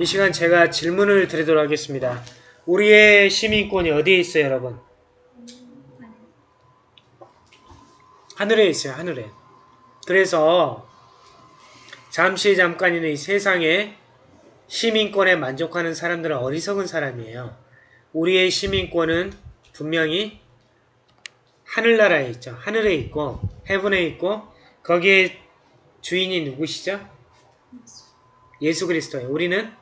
이 시간 제가 질문을 드리도록 하겠습니다. 우리의 시민권이 어디에 있어요, 여러분? 하늘에 있어요, 하늘에. 그래서 잠시 잠깐이는 이 세상에 시민권에 만족하는 사람들은 어리석은 사람이에요. 우리의 시민권은 분명히 하늘나라에 있죠. 하늘에 있고 헤븐에 있고 거기에 주인이 누구시죠? 예수 그리스도예요. 우리는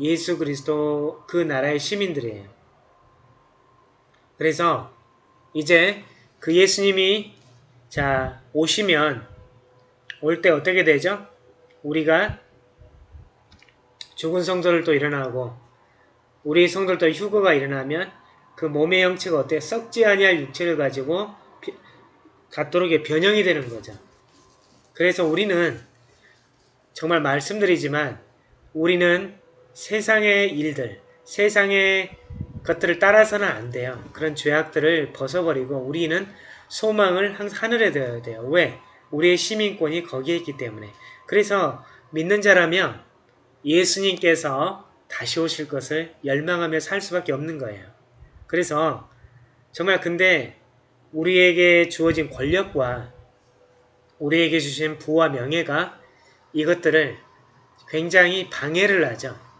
예수 그리스도 그 나라의 시민들이에요. 그래서 이제 그 예수님이 자 오시면 올 때 어떻게 되죠? 우리가 죽은 성도를 또 일어나고 우리 성도도 휴거가 일어나면 그 몸의 형체가 어때? 썩지 아니할 육체를 가지고 갖도록 변형이 되는 거죠. 그래서 우리는 정말 말씀드리지만 우리는 세상의 일들, 세상의 것들을 따라서는 안 돼요. 그런 죄악들을 벗어버리고 우리는 소망을 항상 하늘에 둬야 돼요. 왜? 우리의 시민권이 거기에 있기 때문에. 그래서 믿는 자라면 예수님께서 다시 오실 것을 열망하며 살 수밖에 없는 거예요. 그래서 정말 근데 우리에게 주어진 권력과 우리에게 주신 부와 명예가 이것들을 굉장히 방해를 하죠.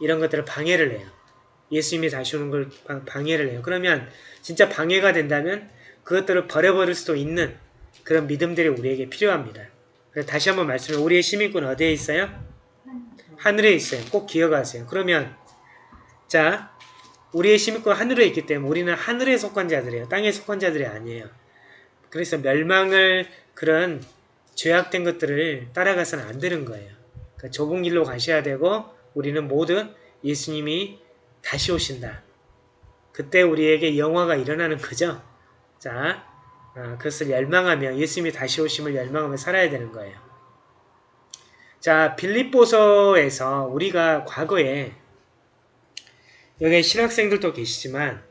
이런 것들을 방해를 해요. 예수님이 다시 오는 걸 방해를 해요. 그러면 진짜 방해가 된다면 그것들을 버려버릴 수도 있는 그런 믿음들이 우리에게 필요합니다. 다시 한번 말씀해 우리의 시민권은 어디에 있어요? 하늘에 있어요. 꼭 기억하세요. 그러면 자 우리의 시민권 하늘에 있기 때문에 우리는 하늘에 속한 자들이에요. 땅에 속한 자들이 아니에요. 그래서 멸망을 그런 죄악된 것들을 따라가서는 안 되는 거예요. 그러니까 좁은 길로 가셔야 되고 우리는 모두 예수님이 다시 오신다. 그때 우리에게 영화가 일어나는 거죠. 자, 아, 그것을 열망하며 예수님이 다시 오심을 열망하며 살아야 되는 거예요. 자, 빌립보서에서 우리가 과거에 여기 신학생들도 계시지만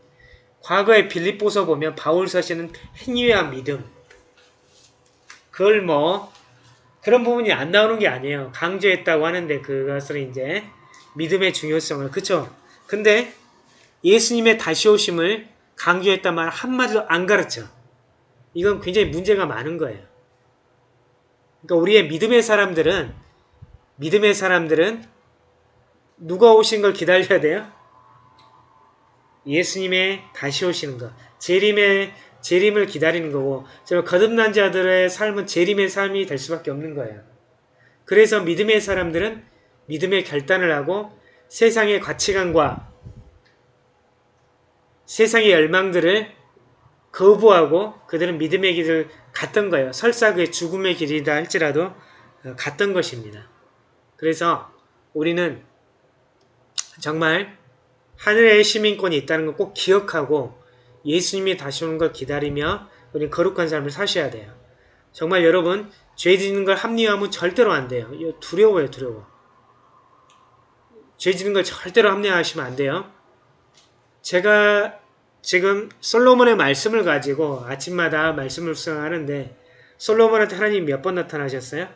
과거에 빌립보서 보면 바울 서시는 행위와 믿음 그걸 뭐 그런 부분이 안 나오는 게 아니에요. 강조했다고 하는데 그것을 이제 믿음의 중요성을 그쵸? 근데 예수님의 다시 오심을 강조했단 말 한마디도 안 가르쳐. 이건 굉장히 문제가 많은 거예요. 그러니까 우리의 믿음의 사람들은 믿음의 사람들은 누가 오신 걸 기다려야 돼요? 예수님의 다시 오시는 것. 재림의 재림을 기다리는 거고 정말 거듭난 자들의 삶은 재림의 삶이 될 수밖에 없는 거예요. 그래서 믿음의 사람들은 믿음의 결단을 하고 세상의 가치관과 세상의 열망들을 거부하고 그들은 믿음의 길을 갔던 거예요. 설사 그의 죽음의 길이다 할지라도 어, 갔던 것입니다. 그래서 우리는 정말 하늘의 시민권이 있다는 걸 꼭 기억하고 예수님이 다시 오는 걸 기다리며 우리 거룩한 삶을 사셔야 돼요. 정말 여러분 죄 짓는 걸 합리화하면 절대로 안 돼요. 두려워요 두려워. 죄 짓는 걸 절대로 합리화하시면 안 돼요. 제가 지금 솔로몬의 말씀을 가지고 아침마다 말씀을 수행하는데 솔로몬한테 하나님 몇 번 나타나셨어요?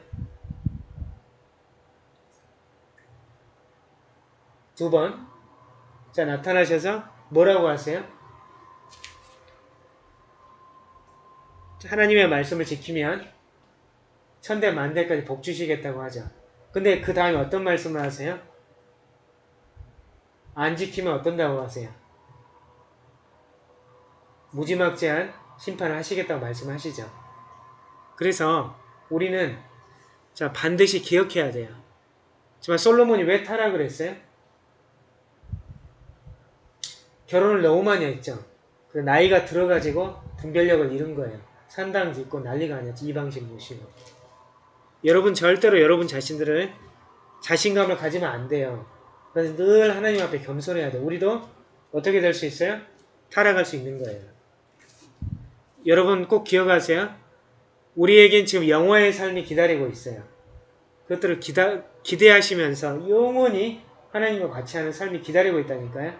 두 번. 자 나타나셔서 뭐라고 하세요? 하나님의 말씀을 지키면 천대 만대까지 복 주시겠다고 하죠. 근데 그 다음에 어떤 말씀을 하세요? 안 지키면 어떤다고 하세요? 무지막지한 심판을 하시겠다고 말씀하시죠. 그래서 우리는 자 반드시 기억해야 돼요. 정말 솔로몬이 왜 타락을 했어요? 결혼을 너무 많이 했죠. 그 나이가 들어가지고 분별력을 잃은 거예요. 산당 짓고 난리가 아니었죠. 이방신 모시고. 여러분 절대로 여러분 자신들을 자신감을 가지면 안 돼요. 그래서 늘 하나님 앞에 겸손해야 돼요. 우리도 어떻게 될 수 있어요? 타락할 수 있는 거예요. 여러분 꼭 기억하세요. 우리에겐 지금 영화의 삶이 기다리고 있어요. 그것들을 기다, 기대하시면서 영원히 하나님과 같이 하는 삶이 기다리고 있다니까요.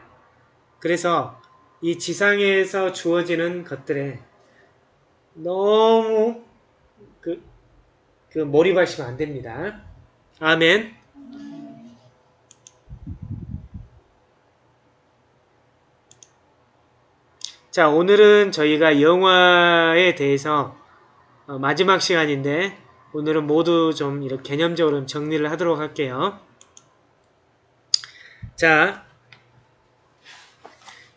그래서 이 지상에서 주어지는 것들에 너무 그, 그 몰입하시면 안 됩니다. 아멘. 자, 오늘은 저희가 영화에 대해서 어, 마지막 시간인데 오늘은 모두 좀 이렇게 개념적으로 정리를 하도록 할게요. 자,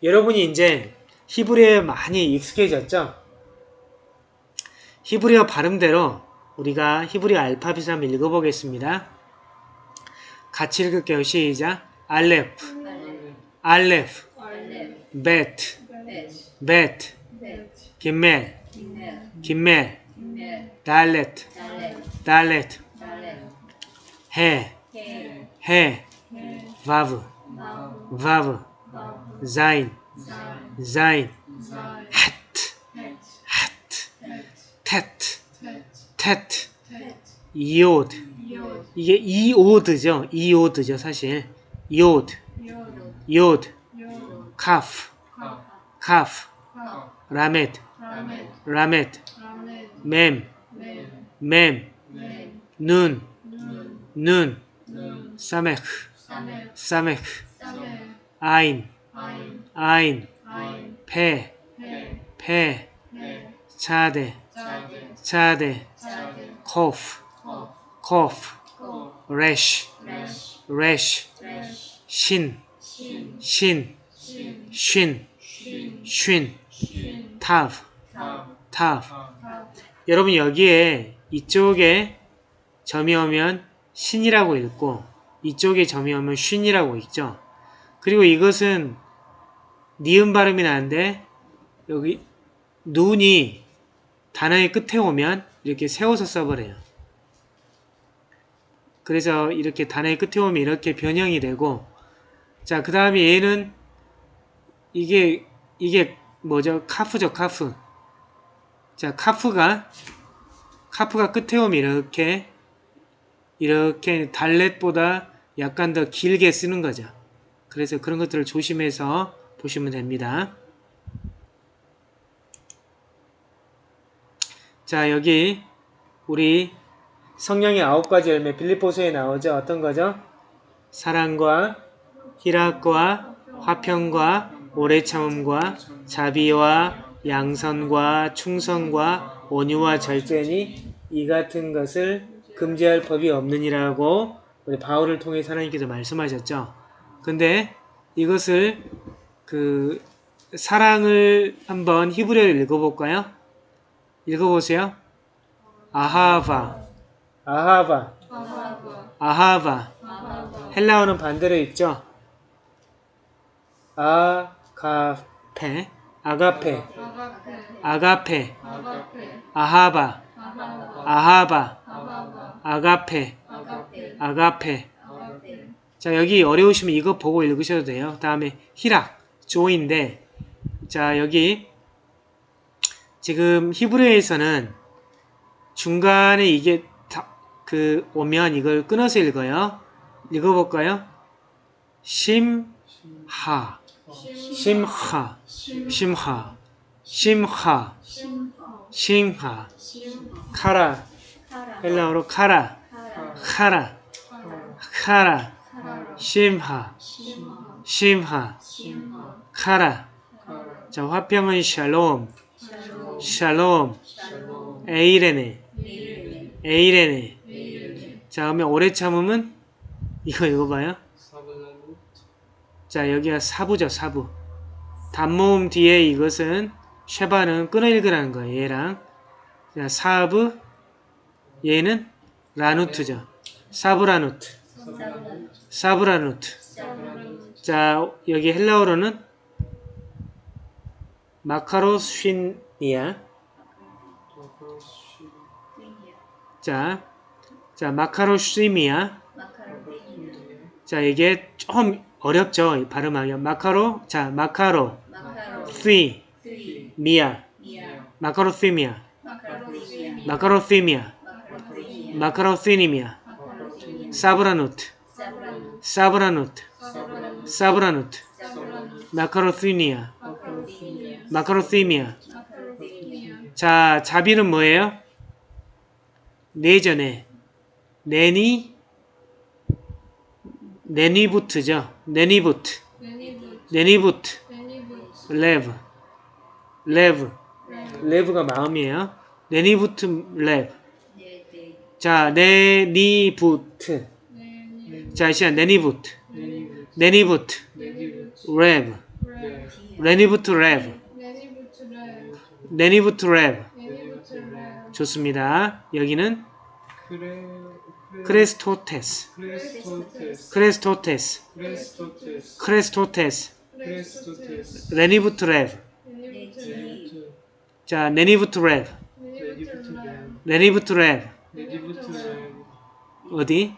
여러분이 이제 히브리에 많이 익숙해졌죠? 히브리어 발음대로 우리가 히브리어 알파벳을 한번 읽어보겠습니다. 같이 읽을게요. 시작. 알레프, 알레프, 베트, 베트, 김멜, 김멜, 달레트, 달레트, 해, 해, 와브, 와브, 자인, 자인, 하트, 테트, 테트, 이오드. 이게 이오드죠. 이오드죠, 사실. 이오드, 이오드, 카프, 카프, 라메드, 라메드, 맴, 맴, 눈, 눈, 사메크, 사메크, 아인, 아인, 페, 페, 차데, 차데, 코프, 코프, 레쉬, 레쉬, 신, 신, 쉰, 쉰, 타브, 타브. 여러분 여기에 이쪽에 점이 오면 신이라고 읽고 이쪽에 점이 오면 쉰이라고 읽죠. 그리고 이것은 니은 발음이 나는데 여기 눈이 단어의 끝에 오면 이렇게 세워서 써버려요. 그래서 이렇게 단어의 끝에 오면 이렇게 변형이 되고 자 그 다음에 얘는 이게 이게 뭐죠? 카프죠 카프 자 카프가 카프가 끝에 오면 이렇게 이렇게 달렛보다 약간 더 길게 쓰는 거죠. 그래서 그런 것들을 조심해서 보시면 됩니다. 자 여기 우리 성령의 아홉 가지 열매 빌립보서에 나오죠. 어떤 거죠? 사랑과 희락과 화평과 오래 참음과 자비와 양선과 충성과 온유와 절제니 이 같은 것을 금지할 법이 없느니라고 우리 바울을 통해 하나님께서 말씀하셨죠. 근데 이것을 그 사랑을 한번 히브리어를 읽어볼까요? 읽어보세요. 아하바, 아하바, 아하바. 헬라어는 반대로 읽죠. 아가페, 아가페, 아가페, 아하바, 아하바, 아가페, 아가페. 자 여기 어려우시면 이거 보고 읽으셔도 돼요. 다음에 히락, 조인데. 자 여기 지금 히브리어에서는 중간에 이게 다, 그 오면 이걸 끊어서 읽어요. 읽어볼까요? 심하. 심하. 심하. 심하. 심하. 카라. 헬라어로 카라. 카라. 카라. 심하. 심하. 카라. 자 화평은 샬롬 샬롬. 에이레네. 에이레네. 자 그러면 오래 참음은 이거 읽어봐요. 자 여기가 사부죠 사부. 단모음 뒤에 이것은 쉐바는 끊어 읽으라는 거예요 얘랑. 자 사브 얘는 라누트죠. 사브라누트. 사브라누트. 자 여기 헬라어로는 마카로스핀 이야 자, 자 마카로스미야. 자 이게 좀 어렵죠 발음하기 마카로 자 마카로. 시 미야. 마카로시미야. 마카로시미야. 마카로시니미야. 사브라누트. 사브라누트. 사브라누트. 마카로시니아 마카로시미아 자 자비는 뭐예요? 내전에 내니 내니부트죠. 내니부트. 내니부트. 레브. 레브. 레브 레브가 마음이에요. 네니부트 레브. 자, 네니부트. 네니 자, 시간. 네니부 네니부트. 네니부츠 레브. 레브 레니부트 레브. 네니부츠 레브 네니부트 레브. 네니부츠 레브 좋습니다. 여기는 크레 크레스토테스. 크레스토테스 크레스토테스. 크레스토테스 크레스토테스. 크레스토테스 레니부트 레브. 네니부츠 네, 레브 자, 네니부트 레브. 네니부츠 레브 레니부트 레브. 네니부츠 레브 어디?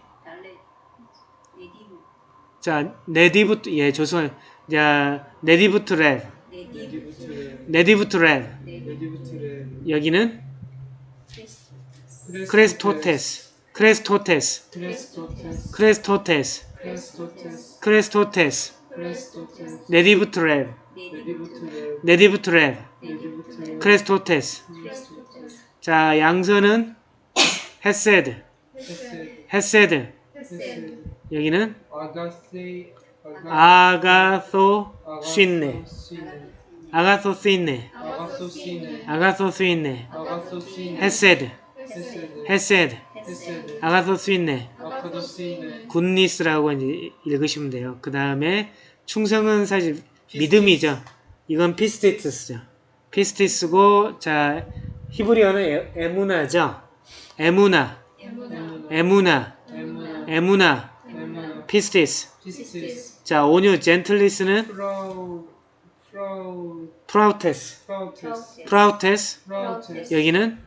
자, 네디부트, 예, 좋습니다. 자, 네디부트 레브. 네디브. 네니부츠 레브 네디부트 레브. 네디브. 네니부츠 레브 여기는 크레스. 크레스토테스. 크레스토테스. 크레스토테스 크레스토테스. 크레스토테스 크레스토테스. 크레스토테스. 네디브. 자, 양선은 헤세드. 헤세드 여기는 아가소 쉰네. 아가소시네 아가소 스인네. 아가소시네 아가소 스인네. 아가소시네 헤세드. 헤세드 아가소 스인네. 아카도시네 goodness라고 이제 읽으시면 돼요. 그 다음에 충성은 사실 믿음이죠. 이건 피스티스죠. 피스티스고 자 히브리어는 에, 에무나죠. 에무나, 에무나. 에무나, 에무나 에무나, 에무나 피스티스. 자 온유 gentleness는? 프라우 프라우 프라우테스, 프라우테스. 여기는?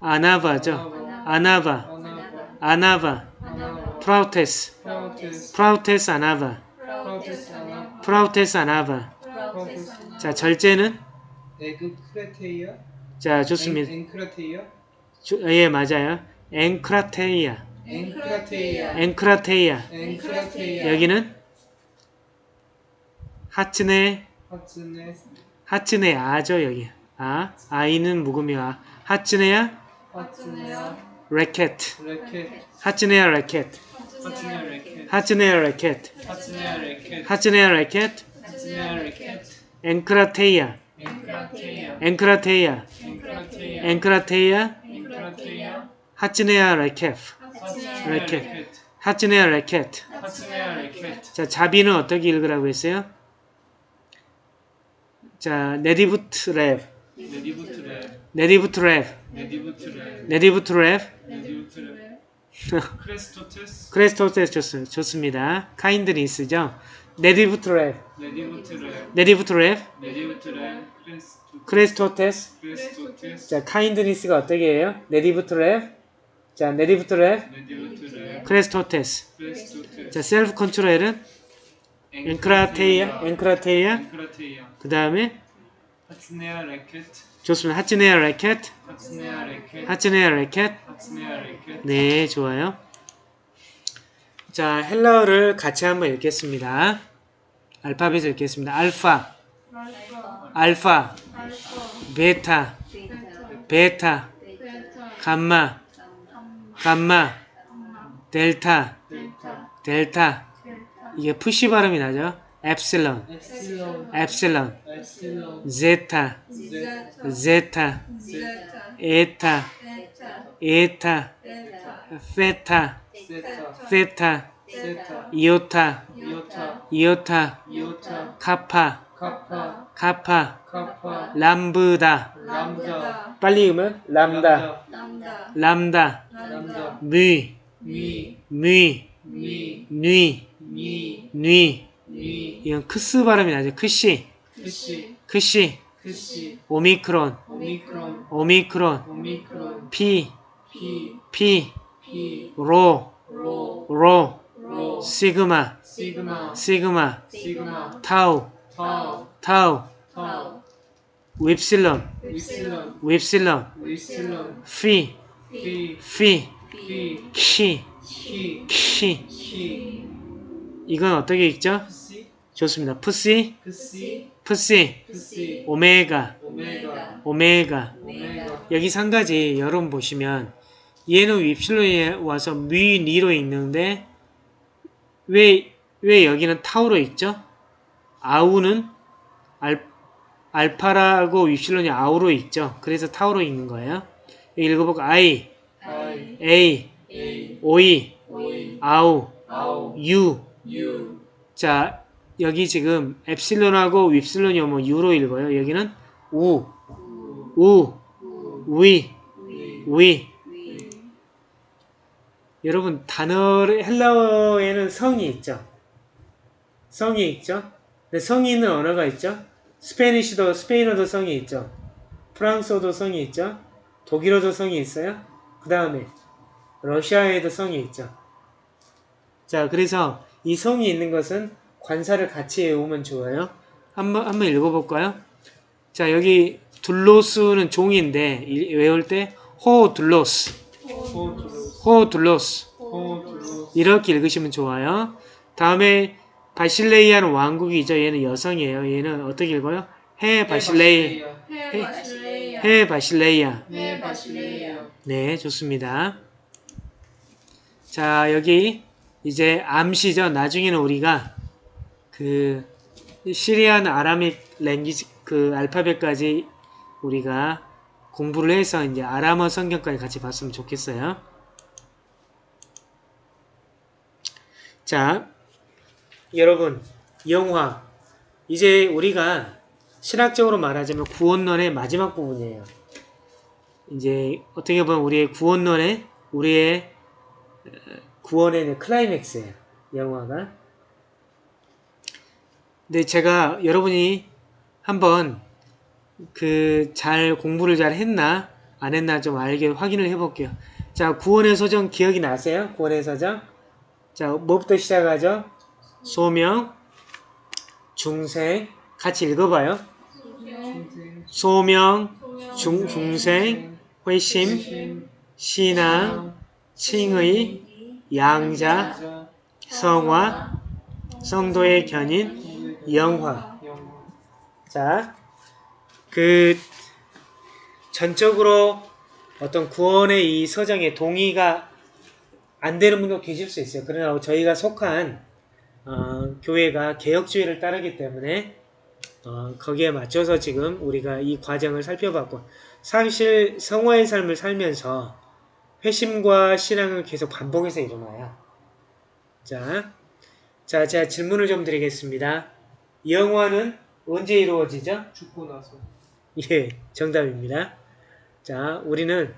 아나바죠. 아나바, 아나바. 프라우테스, 프라우테스. 아나바, 프라우테스 아나 프라우테스 아나바. 자 절제는? 에그 크레테이아? 자 좋습니다. 주- 예, 맞아요. 앵크라테이아. 엔크라테이아. 엔크라테이아. 여기는 하츠네, 하츠네 하츠네 아죠, 여기. 아, 아이는 묵음이야. 하츠네야, 하츠네야 레켓. 레켓 하츠네야 레켓. 하츠네 레켓 하츠네야 레켓. 하츠네야 레켓 하츠네야 레켓. 하츠네야 레켓. 엔크라테이아 앵크라테이아. 엔크라테이아 하츠네야 레켓. 하츠네야 하츠네야 레켓. 하츠네야 레켓 자, 자비는 어떻게 읽으라고 했어요? 자, 네디부트 랩. 네디부트 랩 네디부트 랩. 네디부트 랩 네디부트 랩. 네디부트 랩 크레스토테스 크레스토테스 좋, 좋습니다. kindness죠. 네디부트 랩. 네디부트 랩 네디부트 랩. 네디부트 랩 크레스토 크레스토테스. 크레스토테스 자, kindness가 어떻게 해요? 네디부트 랩. 자, 네디부트 랩. 네디부트 랩 크레스토테스. 크레스토테스 자, self control은 앵크라테이아. 앵크라테이아. 엔크라테이아 그 다음에 하츠네야 레켓 좋습니다. 하츠네야 레켓. 하츠네야 레켓 하츠네야 레켓. 네, 좋아요. 자, 헬라어를 같이 한번 읽겠습니다. 알파벳을 읽겠습니다. 알파, 알파 베타, 베타. 감마, 감마. 델타. 델타 이게 푸시 발음이 나죠? 엡실론, 엡실론, 제타, 제타, 에타, 에타, 세타, zeta 이오타, 이오타, 카파, 카파, 람브다. 빨리 읽으면 람다, 람다, mi 뉘, mi 뉘. mi 이건 크스 발음이 나죠. 크시, 크시 크시, 크시 오미크론, 오미크론. 오미크론, 오미크론. 피, p 피, p 로, 로. 로, 로. 시그마, 시그마. 시그마, 시그마. 타우, 타우. 타우, 타우. 윕실론, 윕실론 윕실론, 윕실론 피, 피, p 키, 키. 키. 키 이건 어떻게 읽죠? 좋습니다. 푸시, 푸시, 오메가, 오메가 오메가. 오메가 여기서 한 가지 여러분 보시면 얘는 윕실론에 와서 미, 니로 읽는데 왜, 왜 여기는 타우로 읽죠? 아우는 알, 알파라고 윕실론이 아우로 있죠. 그래서 타우로 읽는 거예요. 여기 읽어볼까? I, I A, A 오이, O 아우, 아우 U. 자, 여기 지금 엡실론하고 윕실론이 오면 U로 읽어요. 여기는 우, 우, 위, 위. 여러분 단어를 헬라어에는 성이 있죠. 성이 있죠. 근데 성이 있는 언어가 있죠. 스페니쉬도 스페인어도 성이 있죠. 프랑스어도 성이 있죠. 독일어도 성이 있어요. 그 다음에 러시아에도 성이 있죠. 자, 그래서 이 성이 있는 것은 관사를 같이 외우면 좋아요. 한번 한번 읽어볼까요? 자, 여기 둘로스는 종인데 이- 외울 때 호둘로스, 호둘로스 이렇게 읽으시면 좋아요. 다음에 바실레이아는 왕국이죠. 얘는 여성이에요. 얘는 어떻게 읽어요? 해 바실레이. 해 바실레이아. 네, 좋습니다. 자, 여기 이제 암시죠. 나중에는 우리가 그 시리안 아라믹 랭귀지 그 알파벳까지 우리가 공부를 해서 이제 아람어 성경까지 같이 봤으면 좋겠어요. 자, 여러분, 영화. 이제 우리가 신학적으로 말하자면 구원론의 마지막 부분이에요. 이제 어떻게 보면 우리의 구원론의 우리의 어, 구원의 클라이맥스예요. 영화가. 근데 제가 여러분이 한번 그 잘 공부를 잘 했나 안 했나 좀 알게 확인을 해볼게요. 자 구원의 소정 기억이 나세요? 구원의 소정. 자 뭐부터 시작하죠? 소명, 중생 같이 읽어봐요. 소명, 중, 중생, 회심, 신앙, 칭의, 양자, 성화, 성도의 견인, 영화. 자, 그 전적으로 어떤 구원의 이 서정에 동의가 안 되는 분도 계실 수 있어요. 그러나 저희가 속한 어, 교회가 개혁주의를 따르기 때문에 어, 거기에 맞춰서 지금 우리가 이 과정을 살펴봤고 사실 성화의 삶을 살면서 회심과 신앙은 계속 반복해서 일어나요. 자, 자, 제가 질문을 좀 드리겠습니다. 영화는 언제 이루어지죠? 죽고 나서 예, 정답입니다. 자, 우리는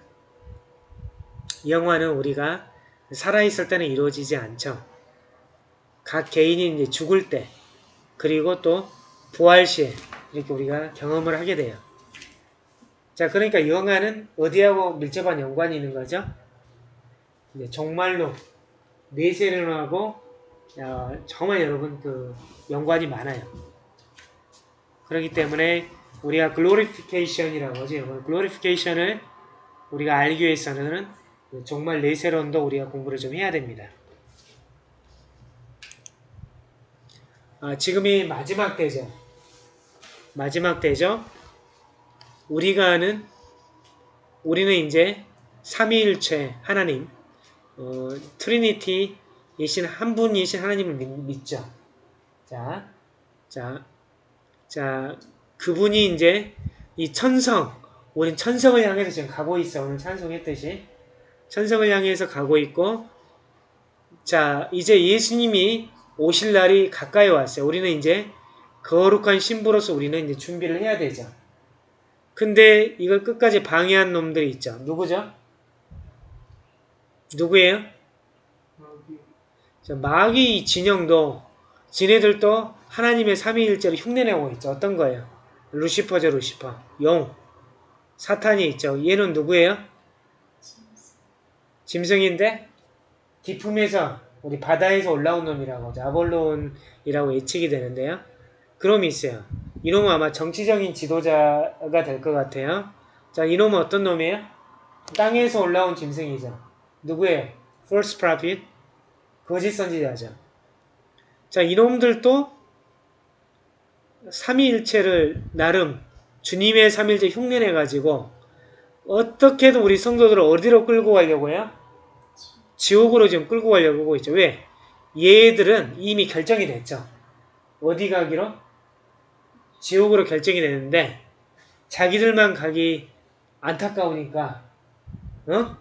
영화는 우리가 살아있을 때는 이루어지지 않죠. 각 개인이 이제 죽을 때, 그리고 또 부활 시에 이렇게 우리가 경험을 하게 돼요. 자, 그러니까 영화는 어디하고 밀접한 연관이 있는 거죠? 이제 정말로 내세련하고 어, 정말 여러분 그 연관이 많아요. 그렇기 때문에 우리가 glorification이라고 하죠. glorification을 우리가 알기 위해서는 정말 내세론도 우리가 공부를 좀 해야 됩니다. 아, 지금이 마지막 때죠. 마지막 때죠. 우리가 아는 우리는 이제 삼위일체 하나님, 어, 트리니티이신 한 분이신 하나님을 믿, 믿죠. 자, 자, 자, 그분이 이제 이 천성, 우린 천성을 향해서 지금 가고 있어. 오늘 찬송했듯이. 천성을 향해서 가고 있고, 자, 이제 예수님이 오실 날이 가까이 왔어요. 우리는 이제 거룩한 신부로서 우리는 이제 준비를 해야 되죠. 근데 이걸 끝까지 방해한 놈들이 있죠. 누구죠? 누구예요? 자, 마귀 진영도 지네들도 하나님의 삼위일체를 흉내내고 있죠. 어떤 거예요? 루시퍼죠, 루시퍼. 용. 사탄이 있죠. 얘는 누구예요? 짐승인데 디품에서 우리 바다에서 올라온 놈이라고. 아볼론이라고 예측이 되는데요. 그놈이 있어요. 이놈은 아마 정치적인 지도자가 될 것 같아요. 자, 이놈은 어떤 놈이에요? 땅에서 올라온 짐승이죠. 누구예요? False prophet. 거짓 선지자죠. 자, 이놈들도 삼위일체를 나름 주님의 삼일체 흉내내 가지고 어떻게든 우리 성도들을 어디로 끌고 가려고 해요? 지옥으로 지금 끌고 가려고 하고 있죠. 왜? 얘들은 이미 결정이 됐죠. 어디 가기로? 지옥으로 결정이 되는데 자기들만 가기 안타까우니까 어?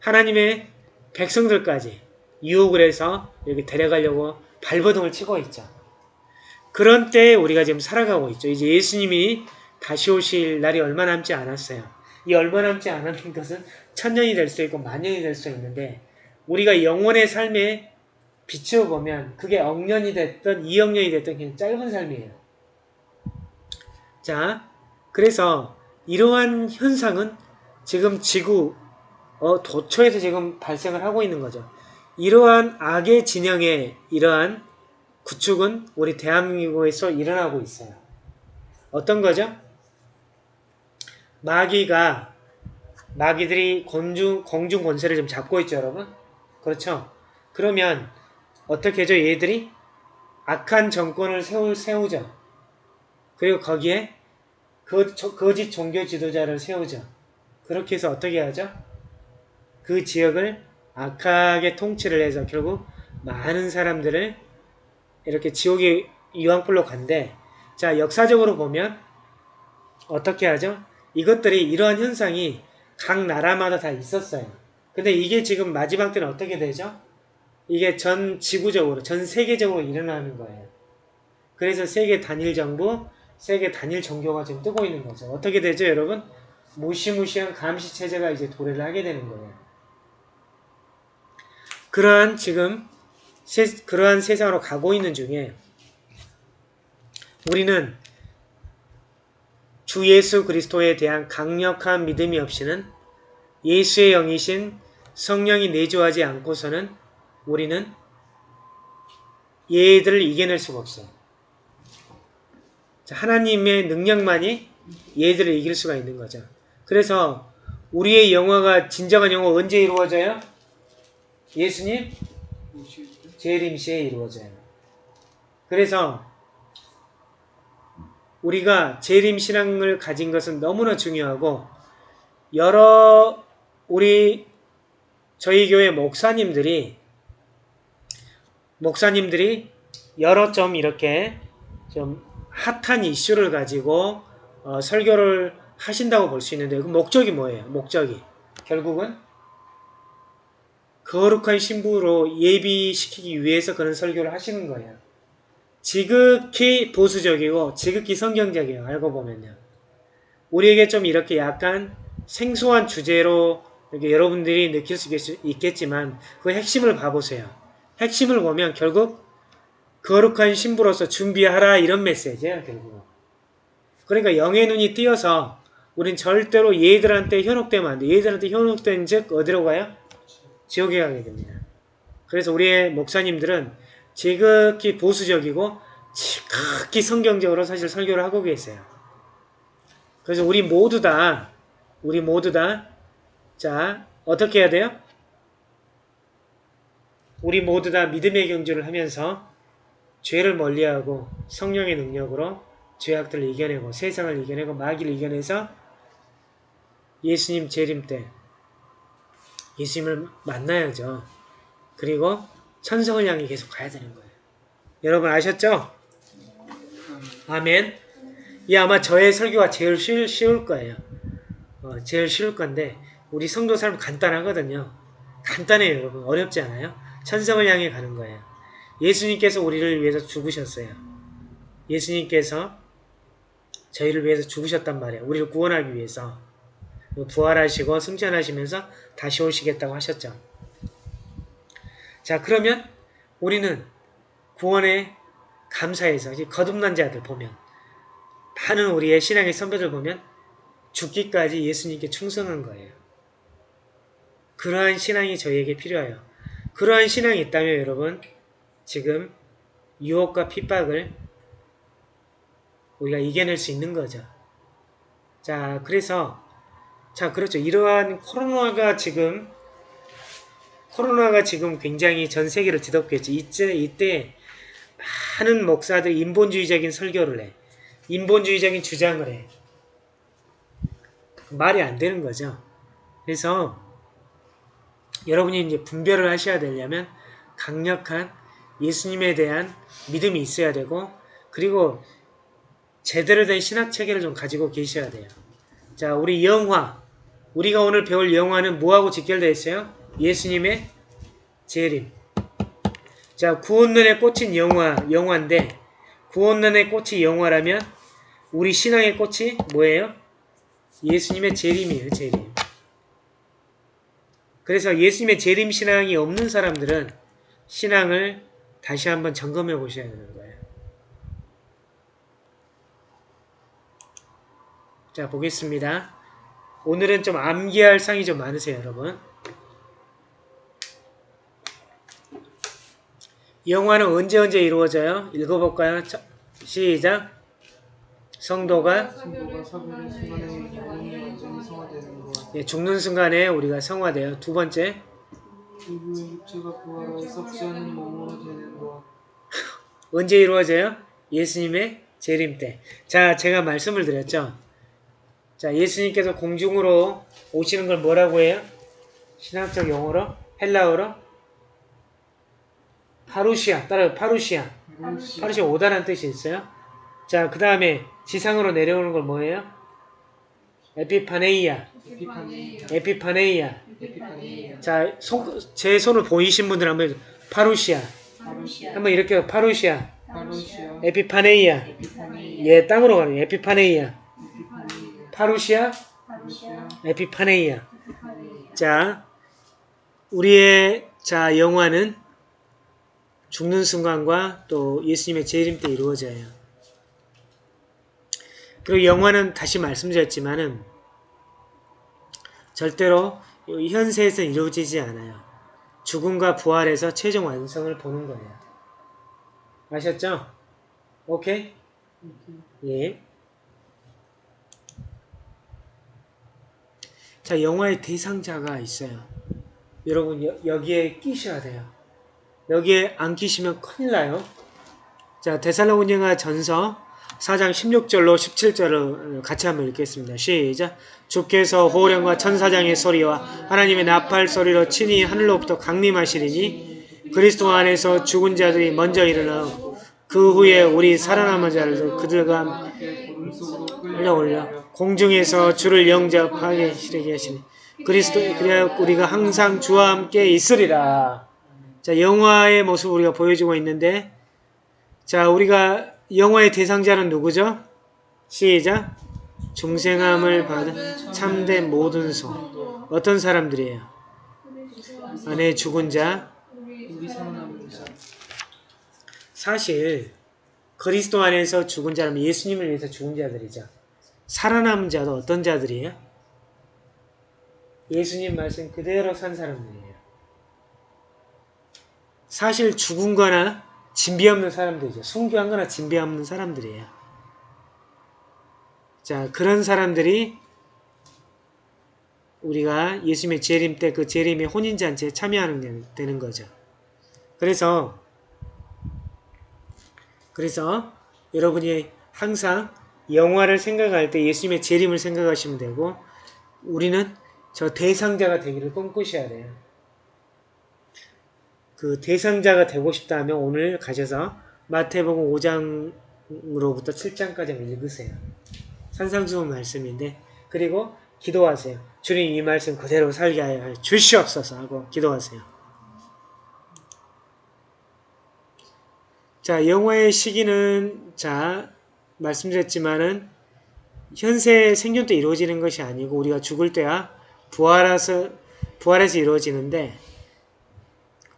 하나님의 백성들까지 유혹을 해서 여기 데려가려고 발버둥을 치고 있죠. 그런 때에 우리가 지금 살아가고 있죠. 이제 예수님이 다시 오실 날이 얼마 남지 않았어요. 이 얼마 남지 않았는 것은 천년이 될 수 있고 만년이 될 수 있는데 우리가 영원의 삶에 비추어 보면 그게 억년이 됐든 이억년이 됐든 그냥 짧은 삶이에요. 자, 그래서 이러한 현상은 지금 지구 어, 도처에서 지금 발생을 하고 있는 거죠. 이러한 악의 진영의 이러한 구축은 우리 대한민국에서 일어나고 있어요. 어떤 거죠? 마귀가 마귀들이 공중, 공중 권세를 좀 잡고 있죠, 여러분? 그렇죠? 그러면 어떻게 해죠, 얘들이? 악한 정권을 세울, 세우죠. 그리고 거기에 거짓 종교 지도자를 세우죠. 그렇게 해서 어떻게 하죠? 그 지역을 악하게 통치를 해서 결국 많은 사람들을 이렇게 지옥의 유황불로 간대. 자, 역사적으로 보면 어떻게 하죠? 이것들이 이러한 현상이 각 나라마다 다 있었어요. 근데 이게 지금 마지막 때는 어떻게 되죠? 이게 전 지구적으로, 전 세계적으로 일어나는 거예요. 그래서 세계 단일 정부, 세계 단일 종교가 지금 뜨고 있는 거죠. 어떻게 되죠, 여러분? 무시무시한 감시 체제가 이제 도래를 하게 되는 거예요. 그러한 지금 세, 그러한 세상으로 가고 있는 중에 우리는 주 예수 그리스도에 대한 강력한 믿음이 없이는 예수의 영이신 성령이 내주하지 않고서는 우리는 얘들을 이겨낼 수가 없어요. 자, 하나님의 능력만이 얘들을 이길 수가 있는 거죠. 그래서 우리의 영화가 진정한 영화 언제 이루어져요? 예수님 재림 시에 이루어져요. 그래서 우리가 재림 신앙을 가진 것은 너무나 중요하고 여러 우리 저희 교회 목사님들이 목사님들이 여러 점 이렇게 좀 핫한 이슈를 가지고 어, 설교를 하신다고 볼 수 있는데 그 목적이 뭐예요? 목적이 결국은 거룩한 신부로 예비시키기 위해서 그런 설교를 하시는 거예요. 지극히 보수적이고 지극히 성경적이에요. 알고 보면요. 우리에게 좀 이렇게 약간 생소한 주제로 이렇게 여러분들이 느낄 수 있겠지만 그 핵심을 봐보세요. 핵심을 보면 결국 거룩한 신부로서 준비하라 이런 메시지예요. 결국. 그러니까 영의 눈이 띄어서 우린 절대로 얘들한테 현혹되면 안 돼. 얘들한테 현혹된 즉 어디로 가요? 지옥에 가게 됩니다. 그래서 우리의 목사님들은 지극히 보수적이고 지극히 성경적으로 사실 설교를 하고 계세요. 그래서 우리 모두 다 우리 모두 다 자, 어떻게 해야 돼요? 우리 모두 다 믿음의 경주를 하면서 죄를 멀리하고 성령의 능력으로 죄악들을 이겨내고 세상을 이겨내고 마귀를 이겨내서 예수님 재림 때 예수님을 만나야죠. 그리고 천성을 향해 계속 가야 되는 거예요. 여러분 아셨죠? 아멘. 이 아마 저의 설교가 제일 쉬울, 쉬울 거예요. 어, 제일 쉬울 건데 우리 성도 삶 간단하거든요. 간단해요 여러분. 어렵지 않아요? 천성을 향해 가는 거예요. 예수님께서 우리를 위해서 죽으셨어요. 예수님께서 저희를 위해서 죽으셨단 말이에요. 우리를 구원하기 위해서. 부활하시고 승천하시면서 다시 오시겠다고 하셨죠. 자 그러면 우리는 구원에 감사해서 거듭난 자들 보면 많은 우리의 신앙의 선배들 보면 죽기까지 예수님께 충성한 거예요. 그러한 신앙이 저희에게 필요해요. 그러한 신앙이 있다면 여러분 지금 유혹과 핍박을 우리가 이겨낼 수 있는 거죠. 자 그래서 자 그렇죠. 이러한 코로나가 지금 코로나가 지금 굉장히 전 세계를 있죠. 이때, 이때 많은 목사들이 인본주의적인 설교를 해. 인본주의적인 주장을 해. 말이 안 되는 거죠. 그래서 여러분이 이제 분별을 하셔야 되려면 강력한 예수님에 대한 믿음이 있어야 되고 그리고 제대로 된 신학 체계를 좀 가지고 계셔야 돼요. 자, 우리 영화. 우리가 오늘 배울 영화는 뭐하고 직결되어 있어요? 예수님의 재림. 자, 구원론에 꽂힌 영화, 영화인데, 구원론에 꽂힌 영화라면, 우리 신앙의 꽃이 뭐예요? 예수님의 재림이에요, 재림. 그래서 예수님의 재림 신앙이 없는 사람들은 신앙을 다시 한번 점검해 보셔야 되는 거예요. 자, 보겠습니다. 오늘은 좀 암기할 상이 좀 많으세요, 여러분. 영화는 언제 언제 이루어져요? 읽어볼까요? 자, 시작. 성도가. 예, 죽는 순간에 우리가 성화돼요. 두 번째, 이후에 육체가 부활하여 썩지 않은 몸으로 되는 것. 언제 이루어져요? 예수님의 재림 때. 자, 제가 말씀을 드렸죠. 자, 예수님께서 공중으로 오시는 걸 뭐라고 해요? 신학적 용어로? 헬라어로? 파루시아. 따라요. 파루시아. 루시 파루시아 오다라는 뜻이 있어요. 자, 그 다음에 지상으로 내려오는 걸 뭐예요? 에피파네이아. 에피파니 에피파네이아. 자, 손, 제 손을 보이신 분들 한번 파루시아. 파루시아. 한번 이렇게 파루시아. 파루시아 에피파네이아. 에피파니 예, 땅으로 가는 에피파네이아. 에피파니 파루시아, 파루시아. 에피파네이아. 에피파네이아. 자, 우리의 자 영화는 죽는 순간과 또 예수님의 재림 때 이루어져요. 그리고 영화는 다시 말씀드렸지만은 절대로 이 현세에서 이루어지지 않아요. 죽음과 부활에서 최종 완성을 보는 거예요. 아셨죠? 오케이? 예. 자, 영화의 대상자가 있어요. 여러분, 여, 여기에 끼셔야 돼요. 여기에 안 끼시면 큰일 나요. 자, 데살로니가 전서 4장 16절로 17절을 같이 한번 읽겠습니다. 시작. 주께서 호령과 천사장의 소리와 하나님의 나팔 소리로 친히 하늘로부터 강림하시리니 그리스도 안에서 죽은 자들이 먼저 일어나고 그 후에 우리 살아남은 자들도 그들과 끌려 끌려올려 공중에서 주를 영접하게 시르게 하시니 그리스도 그래야 우리가 항상 주와 함께 있으리라. 자 영화의 모습 우리가 보여주고 있는데 자 우리가 영화의 대상자는 누구죠? 시작 중생함을 받은 참된 모든 소 어떤 사람들이에요? 안에 죽은 자 사실 그리스도 안에서 죽은 자라면 예수님을 위해서 죽은 자들이죠. 살아남은 자도 어떤 자들이에요? 예수님 말씀 그대로 산 사람들이에요. 사실 죽은 거나 진비 없는 사람들이죠. 순교한 거나 진비 없는 사람들이에요. 자, 그런 사람들이 우리가 예수님의 재림 때 그 재림의 혼인잔치에 참여하는 게 되는 거죠. 그래서 그래서 여러분이 항상 영화를 생각할 때 예수님의 재림을 생각하시면 되고 우리는 저 대상자가 되기를 꿈꾸셔야 돼요. 그 대상자가 되고 싶다면 오늘 가셔서 마태복음 5장으로부터 7장까지 읽으세요. 산상수훈 말씀인데 그리고 기도하세요. 주님 이 말씀 그대로 살게 하여 주시옵소서 하고 기도하세요. 자, 영화의 시기는 자 말씀드렸지만은 현세 생존 때 이루어지는 것이 아니고 우리가 죽을 때야 부활해서 부활해서 이루어지는데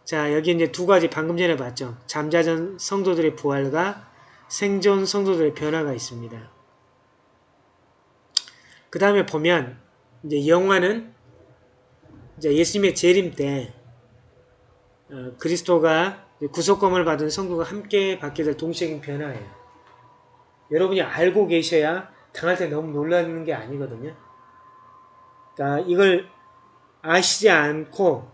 자 여기 이제 두 가지 방금 전에 봤죠. 잠자전 성도들의 부활과 생존 성도들의 변화가 있습니다. 그 다음에 보면 이제 영화는 이제 예수님의 재림 때 어, 그리스도가 구속검을 받은 성도가 함께 받게 될 동시적인 변화예요. 여러분이 알고 계셔야 당할 때 너무 놀라는 게 아니거든요. 그러니까 이걸 아시지 않고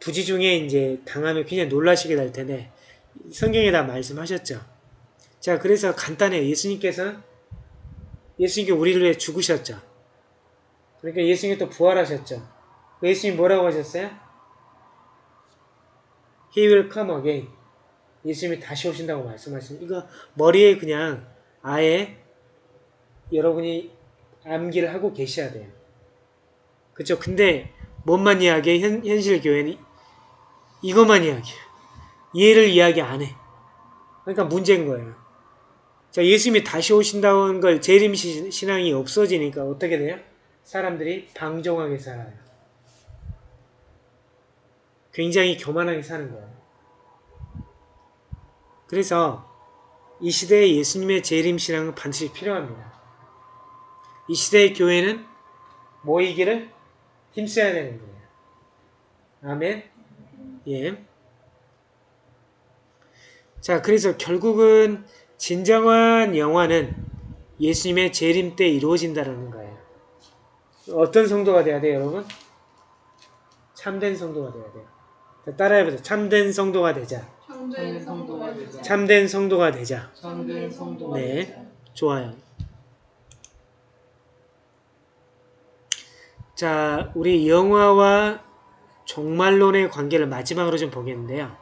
부지 중에 이제 당하면 굉장히 놀라시게 될 텐데 성경에 다 말씀하셨죠. 자, 그래서 간단해요. 예수님께서 예수님께 우리를 위해 죽으셨죠. 그러니까 예수님이 또 부활하셨죠. 예수님 뭐라고 하셨어요? He will come again. 예수님이 다시 오신다고 말씀하신 이거 머리에 그냥 아예 여러분이 암기를 하고 계셔야 돼요. 그쵸? 근데 뭔만 이야기해? 현, 현실 교회는 이것만 이야기해. 얘를 이야기 안 해. 그러니까 문제인 거예요. 자, 예수님이 다시 오신다는 걸 재림 시- 신앙이 없어지니까 어떻게 돼요? 사람들이 방종하게 살아요. 굉장히 교만하게 사는 거예요. 그래서 이 시대에 예수님의 재림 신앙은 반드시 필요합니다. 이 시대의 교회는 모이기를 힘써야 되는 거예요. 아멘. 예. 자, 그래서 결국은 진정한 영화는 예수님의 재림 때 이루어진다는 거예요. 어떤 성도가 돼야 돼요, 여러분? 참된 성도가 돼야 돼요. 자, 따라해보세요. 참된 성도가 되자. 참된 성도가 되자. 참된 성도가 되자. 참된 성도가 네. 되자. 좋아요. 자, 우리 영화와 종말론의 관계를 마지막으로 좀 보겠는데요.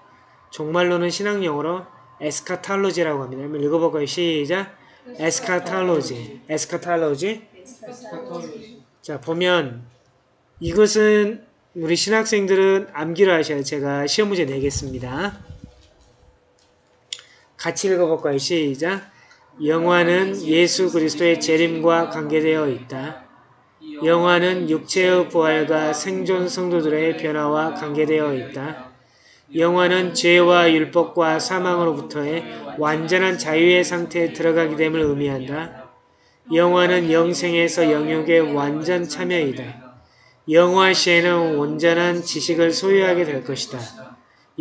종말론은 신학 용어로 에스카탈로지라고 합니다. 한번 읽어볼까요? 시작. 에스카탈로지. 에스카탈로지. 카톨로지. 자, 보면 이것은 우리 신학생들은 암기를 하셔야 제가 시험 문제 내겠습니다. 같이 읽어볼까요? 시작. 영화는 예수 그리스도의 재림과 관계되어 있다. 영화는 육체의 부활과 생존 성도들의 변화와 관계되어 있다. 영화는 죄와 율법과 사망으로부터의 완전한 자유의 상태에 들어가게 됨을 의미한다. 영화는 영생에서 영육의 완전 참여이다. 영화 시에는 온전한 지식을 소유하게 될 것이다.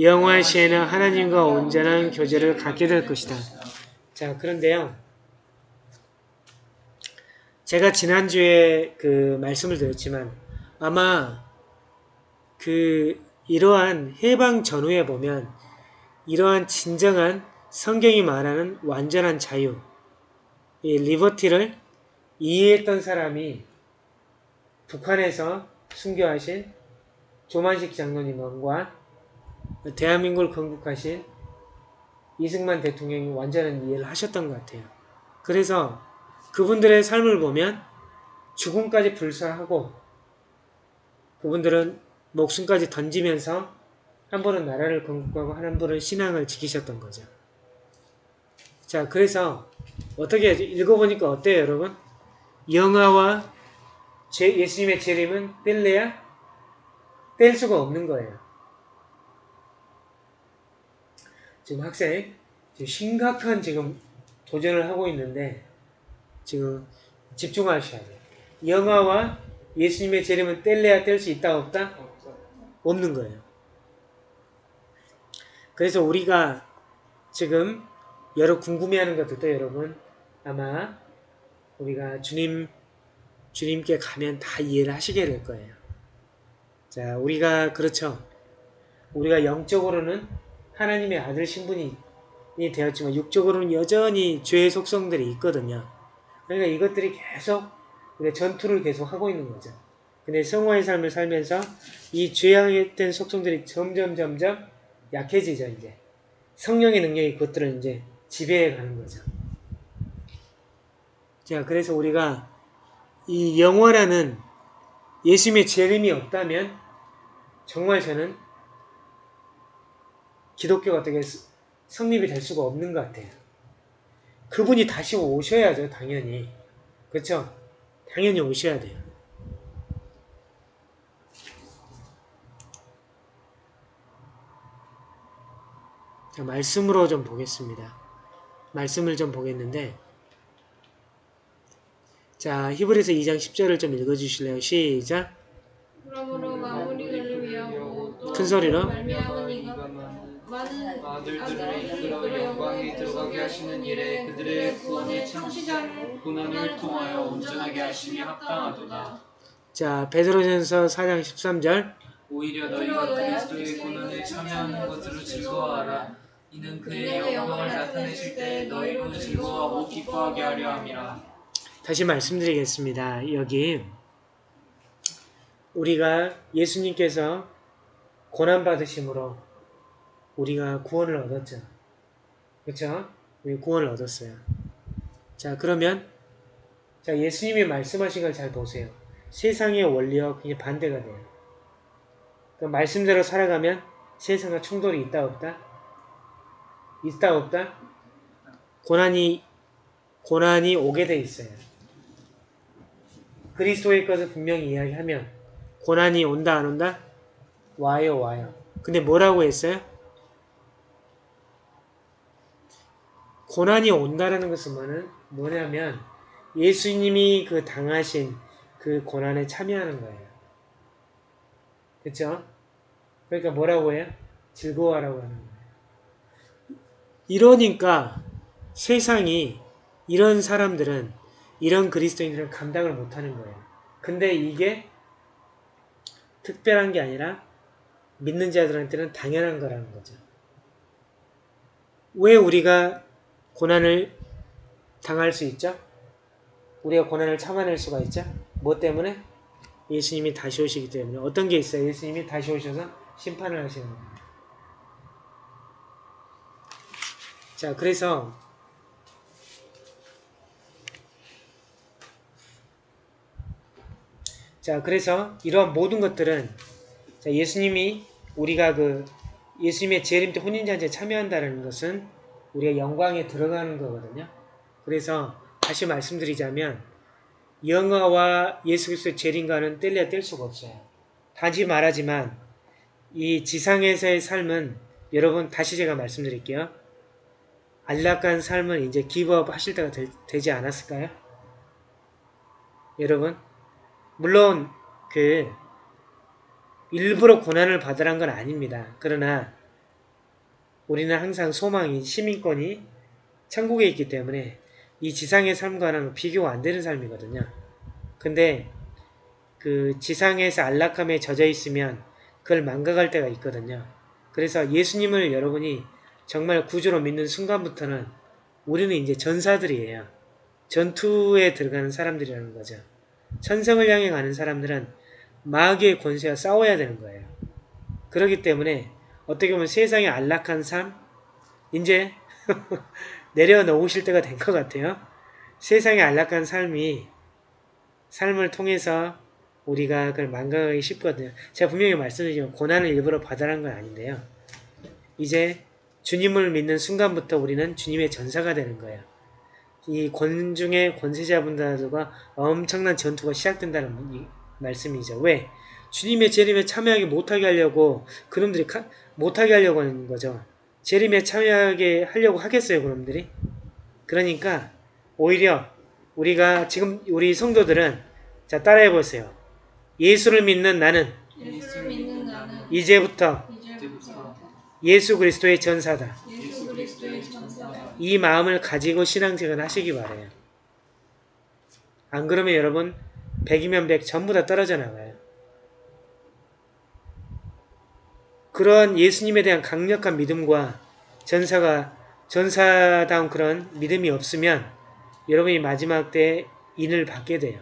영화 시에는 하나님과 온전한 교제를 갖게 될 것이다. 자, 그런데요. 제가 지난주에 그 말씀을 드렸지만 아마 그 이러한 해방 전후에 보면 이러한 진정한 성경이 말하는 완전한 자유, 이 리버티를 이해했던 사람이 북한에서 순교하신 조만식 장로님과 대한민국을 건국하신 이승만 대통령이 완전한 이해를 하셨던 것 같아요. 그래서 그분들의 삶을 보면 죽음까지 불사하고 그분들은 목숨까지 던지면서 한 분은 나라를 건국하고 한 분은 신앙을 지키셨던 거죠. 자, 그래서 어떻게? 읽어보니까 어때요, 여러분? 영화와 제, 예수님의 재림은 뗄래야 뗄 수가 없는 거예요. 지금 학생 지금 심각한 지금 도전을 하고 있는데 지금 집중하셔야 돼요. 영화와 예수님의 재림은 뗄래야 뗄 수 있다 없다? 없다. 없는 거예요. 그래서 우리가 지금 여러 궁금해하는 것들도 여러분 아마 우리가 주님 주님께 가면 다 이해를 하시게 될 거예요. 자, 우리가 그렇죠. 우리가 영적으로는 하나님의 아들 신분이 되었지만 육적으로는 여전히 죄의 속성들이 있거든요. 그러니까 이것들이 계속 전투를 계속 하고 있는 거죠. 근데 성화의 삶을 살면서 이 죄악된 속성들이 점점 점점 약해지죠, 이제. 성령의 능력이 그것들을 이제 지배해 가는 거죠. 자, 그래서 우리가 이 영화라는 예수님의 재림이 없다면 정말 저는 기독교가 어떻게 스- 성립이 될 수가 없는 것 같아요. 그분이 다시 오셔야죠, 당연히. 그렇죠? 당연히 오셔야 돼요. 자, 말씀으로 좀 보겠습니다. 말씀을 좀 보겠는데, 자, 히브리서 2장 10절을 좀 읽어주실래요? 시작. 그러므로 마무리를 위하고 또큰 소리로. 들어가게 하시는 일에 그들의 구원의 창시자를 고난을 통하여 온전하게 하심이 합당하도다. 자, 베드로전서 4장 13절. 오히려 너희가 그리스도의 고난에 참여하는 것으로 즐거워하라. 이는 그의 영광을 나타내실 때 너희로 즐거워하고 기뻐하게 하려 함이라. 다시 말씀드리겠습니다. 여기 우리가 예수님께서 고난 받으심으로 우리가 구원을 얻었죠. 그렇죠? 우리 구원을 얻었어요. 자, 그러면 자, 예수님이 말씀하신 걸 잘 보세요. 세상의 원리와 그게 반대가 돼요. 그 말씀대로 살아가면 세상과 충돌이 있다 없다? 있다 없다? 고난이 고난이 오게 돼 있어요. 그리스도의 것을 분명히 이야기하면 고난이 온다 안 온다? 와요 와요. 근데 뭐라고 했어요? 고난이 온다라는 것은 뭐냐면 예수님이 그 당하신 그 고난에 참여하는 거예요. 그렇죠? 그러니까 뭐라고 해요? 즐거워하라고 하는 거예요. 이러니까 세상이 이런 사람들은 이런 그리스도인들은 감당을 못하는 거예요. 근데 이게 특별한 게 아니라 믿는 자들한테는 당연한 거라는 거죠. 왜 우리가 고난을 당할 수 있죠? 우리가 고난을 참아낼 수가 있죠? 뭐 때문에? 예수님이 다시 오시기 때문에. 어떤 게 있어요? 예수님이 다시 오셔서 심판을 하시는 거예요. 자, 그래서 자, 그래서 이러한 모든 것들은 자, 예수님이 우리가 그 예수님의 재림 때 혼인잔치에 참여한다는 것은 우리가 영광에 들어가는 거거든요. 그래서 다시 말씀드리자면 영화와 예수 그리스도의 재림과는 뗄래야 뗄 수가 없어요. 다시 말하지만 이 지상에서의 삶은 여러분 다시 제가 말씀드릴게요. 안락한 삶은 이제 기브업 하실 때가 되, 지 않았을까요? 여러분 물론 그 일부러 고난을 받으란 건 아닙니다. 그러나 우리는 항상 소망이 시민권이 천국에 있기 때문에 이 지상의 삶과는 비교가 안 되는 삶이거든요. 근데 그 지상에서 안락함에 젖어 있으면 그걸 망각할 때가 있거든요. 그래서 예수님을 여러분이 정말 구주로 믿는 순간부터는 우리는 이제 전사들이에요. 전투에 들어가는 사람들이라는 거죠. 천성을 향해 가는 사람들은 마귀의 권세와 싸워야 되는 거예요. 그렇기 때문에 어떻게 보면 세상의 안락한 삶 이제 내려놓으실 때가 된 것 같아요. 세상의 안락한 삶이 삶을 통해서 우리가 그걸 망각하기 쉽거든요. 제가 분명히 말씀드리지만 고난을 일부러 받아라는 건 아닌데요. 이제 주님을 믿는 순간부터 우리는 주님의 전사가 되는 거예요. 이 권중의 권세자분들과 엄청난 전투가 시작된다는 이 말씀이죠. 왜? 주님의 재림에 참여하게 못하게 하려고 그놈들이 카, 못하게 하려고 하는 거죠. 재림에 참여하게 하려고 하겠어요, 그놈들이? 그러니까 오히려 우리가 지금 우리 성도들은 자 따라해 보세요. 예수를 믿는 나는 예수를 믿는 나는 이제부터 이제부터 예수 그리스도의 전사다. 예수 그리스도의 전사다. 이 마음을 가지고 신앙생활 하시기 바래요. 안 그러면 여러분 100이면 100 전부 다 떨어져 나가요. 그런 예수님에 대한 강력한 믿음과 전사가 전사다운 그런 믿음이 없으면 여러분이 마지막 때 인을 받게 돼요.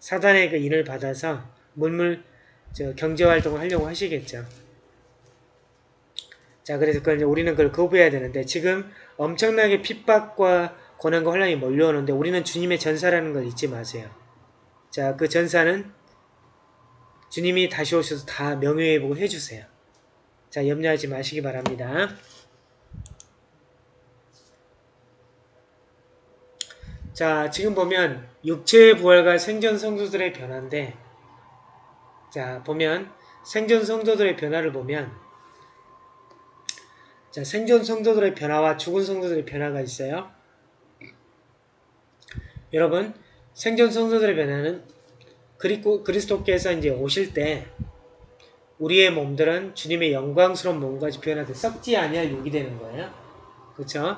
사단의 그 인을 받아서 물물 저 경제활동을 하려고 하시겠죠. 자, 그래서 그걸 이제 우리는 그걸 거부해야 되는데 지금 엄청나게 핍박과 고난과 혼란이 몰려오는데 우리는 주님의 전사라는 걸 잊지 마세요. 자, 그 전사는 주님이 다시 오셔서 다 명예회복을 해주세요. 자, 염려하지 마시기 바랍니다. 자, 지금 보면 육체의 부활과 생전 성도들의 변화인데 자, 보면 생전 성도들의 변화를 보면 자, 생전 성도들의 변화와 죽은 성도들의 변화가 있어요. 여러분, 생전 성도들의 변화는 그리고 그리스도께서 이제 오실 때 우리의 몸들은 주님의 영광스러운 몸까지 변화돼 썩지 아니할 육이 되는 거예요. 그렇죠?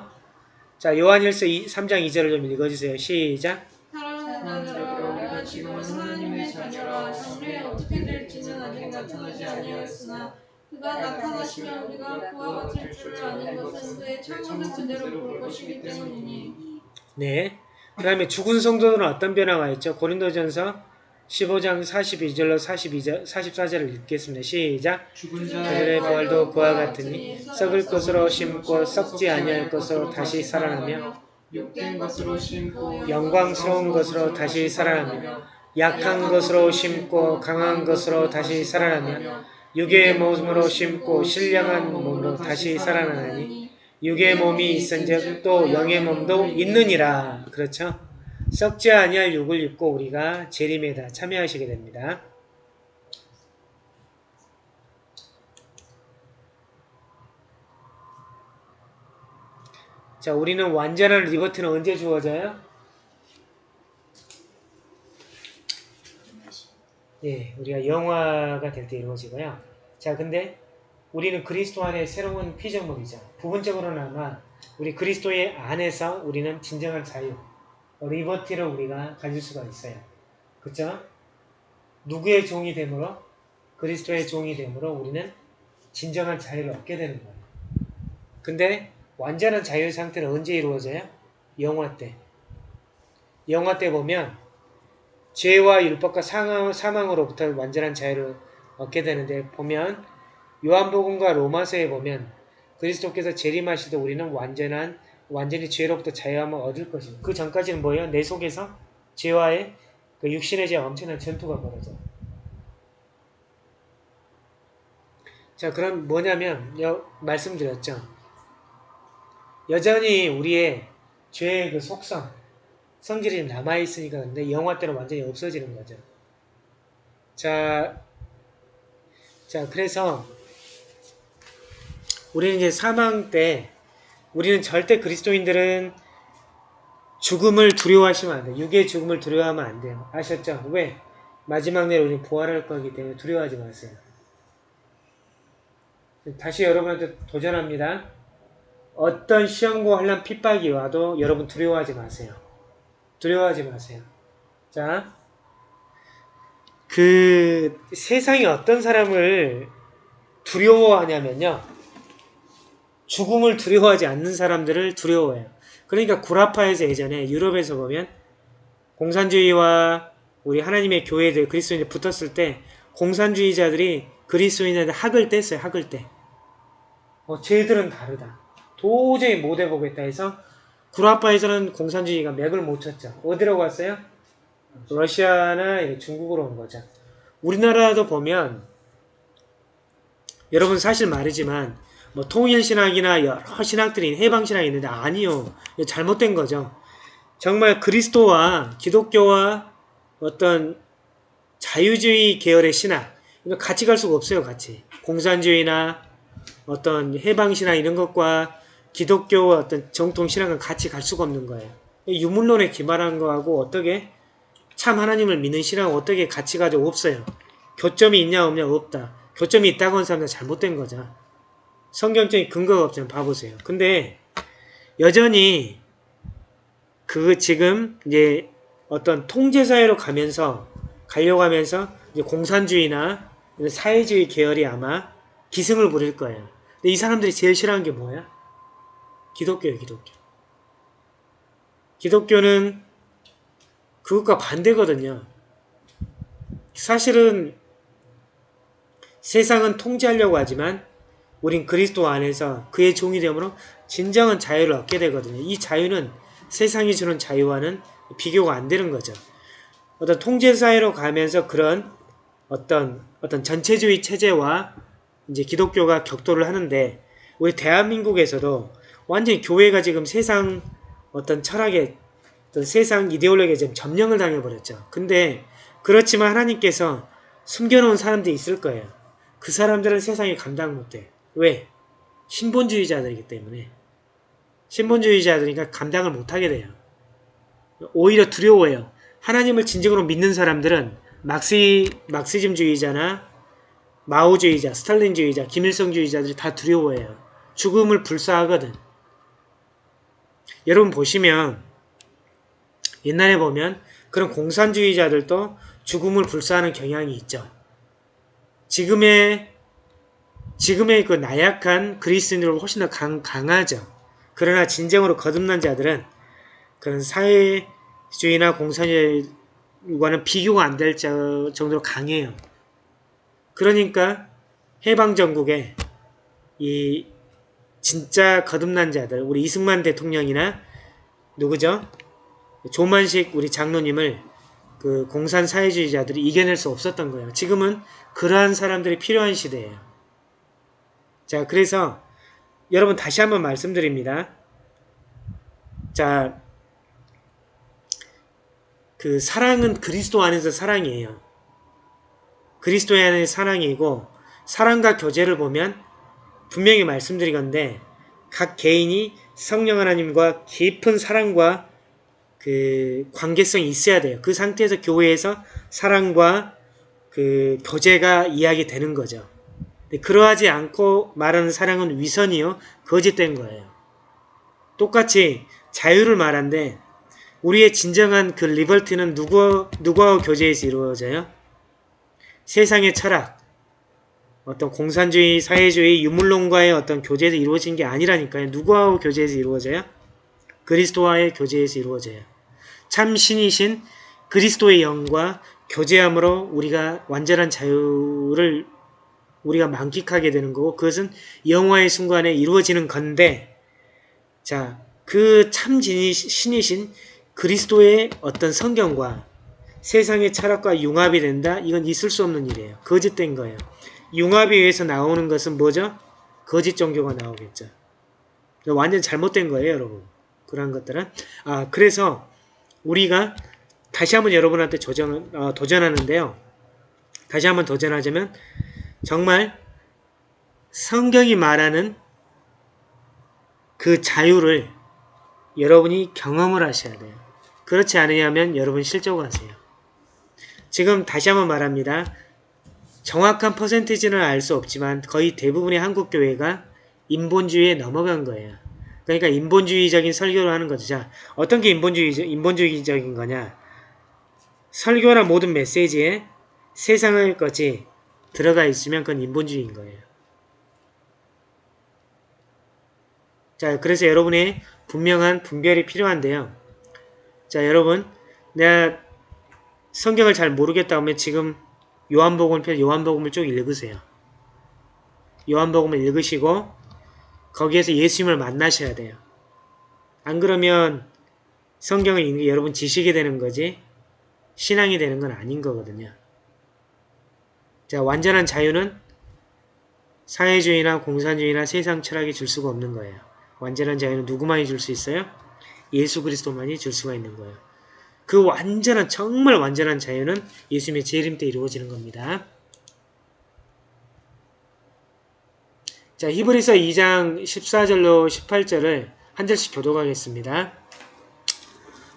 자, 요한일서 2, 3장 2절을 좀 읽어주세요. 시작. 사랑하는 자들아 우리가 지금은 하나님의 자녀라 장래에 어떻게 될지는 아직 나타나지 아니하였으나 그가 나타나시면 우리가 그와 같을 줄을 아는 것은 그의 참모습 그대로 볼 것이기 때문이니 네. 그 다음에 죽은 성도들은 어떤 변화가 있죠? 고린도전서 15장 42절로 42절, 44절을 읽겠습니다. 시작. 죽은 그들의 부활도 그와 같으니 썩을 것으로 심고 썩지 아니할 것으로 다시 살아나며 영광스러운 것으로 다시 살아나며 약한 것으로 심고 강한 것으로 다시 살아나며 육의 몸으로 심고 신령한 몸으로 다시 살아나니 육의 몸이 있은즉 또 영의 몸도 있느니라. 그렇죠? 썩지 아니할 육을 입고 우리가 재림에 다 참여하시게 됩니다. 자, 우리는 완전한 리버트는 언제 주어져요? 예, 우리가 영화가 될 때 이루어지고요. 자, 근데 우리는 그리스도 안에 새로운 피조물이죠. 부분적으로나마 우리 그리스도의 안에서 우리는 진정한 자유, 리버티를 우리가 가질 수가 있어요. 그쵸? 누구의 종이 되므로? 그리스도의 종이 되므로 우리는 진정한 자유를 얻게 되는 거예요. 근데 완전한 자유 상태는 언제 이루어져요? 영화 때. 영화 때 보면 죄와 율법과 사망으로부터 완전한 자유를 얻게 되는데 보면 요한복음과 로마서에 보면 그리스도께서 재림하실 때 우리는 완전한 완전히 죄로부터 자유함을 얻을 것입니다. 그 전까지는 뭐예요? 내 속에서 죄와의 그 육신의 죄 엄청난 전투가 벌어져. 자, 그럼 뭐냐면 여, 말씀드렸죠. 여전히 우리의 죄의 그 속성, 성질이 남아있으니까 근데 영화 때는 완전히 없어지는 거죠. 자, 자, 그래서 우리는 이제 사망 때 우리는 절대 그리스도인들은 죽음을 두려워하시면 안 돼요. 육의 죽음을 두려워하면 안 돼요. 아셨죠? 왜? 마지막 날 우리는 부활할 거기 때문에 두려워하지 마세요. 다시 여러분한테 도전합니다. 어떤 시험과 환란 핍박이 와도 여러분 두려워하지 마세요. 두려워하지 마세요. 자, 그 세상이 어떤 사람을 두려워하냐면요. 죽음을 두려워하지 않는 사람들을 두려워해요. 그러니까 구라파에서 예전에 유럽에서 보면 공산주의와 우리 하나님의 교회들 그리스도인들 붙었을 때 공산주의자들이 그리스도인한테 학을 뗐어요. 학을 떼. 어, 쟤들은 다르다. 도저히 못 해보겠다 해서 구라파에서는 공산주의가 맥을 못 쳤죠. 어디로 갔어요? 러시아나 중국으로 온 거죠. 우리나라도 보면 여러분 사실 말이지만 뭐 통일신학이나 여러 신학들이 해방신학이 있는데 아니요. 잘못된 거죠. 정말 그리스도와 기독교와 어떤 자유주의 계열의 신학 이거 같이 갈 수가 없어요. 같이. 공산주의나 어떤 해방신학 이런 것과 기독교와 어떤 정통 신학은 같이 갈 수가 없는 거예요. 유물론에 기반한 거하고 어떻게 참 하나님을 믿는 신학은 어떻게 같이 가지고 없어요. 교점이 있냐 없냐 없다. 교점이 있다고 하는 사람은 잘못된 거죠. 성경적인 근거가 없잖아요. 봐보세요. 근데 여전히 그 지금 이제 어떤 통제사회로 가면서 가려고 하면서 이제 공산주의나 사회주의 계열이 아마 기승을 부릴 거예요. 근데 이 사람들이 제일 싫어하는 게 뭐야? 기독교예요, 기독교. 기독교는 그것과 반대거든요. 사실은 세상은 통제하려고 하지만 우린 그리스도 안에서 그의 종이 되므로 진정한 자유를 얻게 되거든요. 이 자유는 세상이 주는 자유와는 비교가 안 되는 거죠. 어떤 통제 사회로 가면서 그런 어떤 어떤 전체주의 체제와 이제 기독교가 격돌을 하는데 우리 대한민국에서도 완전히 교회가 지금 세상 어떤 철학에 어떤 세상 이데올로기에 지금 점령을 당해버렸죠. 근데 그렇지만 하나님께서 숨겨놓은 사람들이 있을 거예요. 그 사람들은 세상이 감당 못해. 왜? 신본주의자들이기 때문에. 신본주의자들이니까 감당을 못하게 돼요. 오히려 두려워해요. 하나님을 진정으로 믿는 사람들은 막시, 막시즘주의자나 마오주의자, 스탈린주의자, 김일성주의자들이 다 두려워해요. 죽음을 불사하거든. 여러분 보시면 옛날에 보면 그런 공산주의자들도 죽음을 불사하는 경향이 있죠. 지금의 지금의 그 나약한 그리스인들은 훨씬 더 강, 강하죠. 그러나 진정으로 거듭난 자들은 그런 사회주의나 공산주의와는 비교가 안 될 정도로 강해요. 그러니까 해방전국에 이 진짜 거듭난 자들, 우리 이승만 대통령이나 누구죠? 조만식 우리 장로님을 그 공산 사회주의자들이 이겨낼 수 없었던 거예요. 지금은 그러한 사람들이 필요한 시대예요. 자, 그래서 여러분 다시 한번 말씀드립니다. 자, 그 사랑은 그리스도 안에서 사랑이에요. 그리스도 안의 사랑이고 사랑과 교제를 보면 분명히 말씀드리건데 각 개인이 성령 하나님과 깊은 사랑과 그 관계성이 있어야 돼요. 그 상태에서 교회에서 사랑과 그 교제가 이야기 되는 거죠. 근데 그러하지 않고 말하는 사랑은 위선이요 거짓된 거예요. 똑같이 자유를 말한데 우리의 진정한 그 리버티는 누구 누구와 교제에서 이루어져요? 세상의 철학, 어떤 공산주의, 사회주의, 유물론과의 어떤 교제에서 이루어진 게 아니라니까요. 누구와 교제에서 이루어져요? 그리스도와의 교제에서 이루어져요. 참 신이신 그리스도의 영과 교제함으로 우리가 완전한 자유를 우리가 만끽하게 되는 거고 그것은 영화의 순간에 이루어지는 건데 자, 그 참 신이신 그리스도의 어떤 성경과 세상의 철학과 융합이 된다? 이건 있을 수 없는 일이에요. 거짓된 거예요. 융합에 의해서 나오는 것은 뭐죠? 거짓 종교가 나오겠죠. 완전 잘못된 거예요, 여러분. 그런 것들은. 아, 그래서 우리가 다시 한번 여러분한테 도전, 어, 도전하는데요. 다시 한번 도전하자면 정말 성경이 말하는 그 자유를 여러분이 경험을 하셔야 돼요. 그렇지 않으냐면 여러분 실족하세요. 지금 다시 한번 말합니다. 정확한 퍼센티지는 알 수 없지만 거의 대부분의 한국 교회가 인본주의에 넘어간 거예요. 그러니까 인본주의적인 설교를 하는 거죠. 자, 어떤 게 인본주의, 인본주의적인 거냐? 설교나 모든 메시지에 세상의 것이 들어가 있으면 그건 인본주의인 거예요. 자, 그래서 여러분의 분명한 분별이 필요한데요. 자, 여러분, 내가 성경을 잘 모르겠다 하면 지금 요한복음을 펴 요한복음을 쭉 읽으세요. 요한복음을 읽으시고 거기에서 예수님을 만나셔야 돼요. 안 그러면 성경을 읽는 게 여러분 지식이 되는 거지 신앙이 되는 건 아닌 거거든요. 자, 완전한 자유는 사회주의나 공산주의나 세상 철학이 줄 수가 없는 거예요. 완전한 자유는 누구만이 줄 수 있어요? 예수 그리스도만이 줄 수가 있는 거예요. 그 완전한 정말 완전한 자유는 예수님의 재림 때 이루어지는 겁니다. 자, 히브리서 2장 14절로 18절을 한 절씩 교독하겠습니다.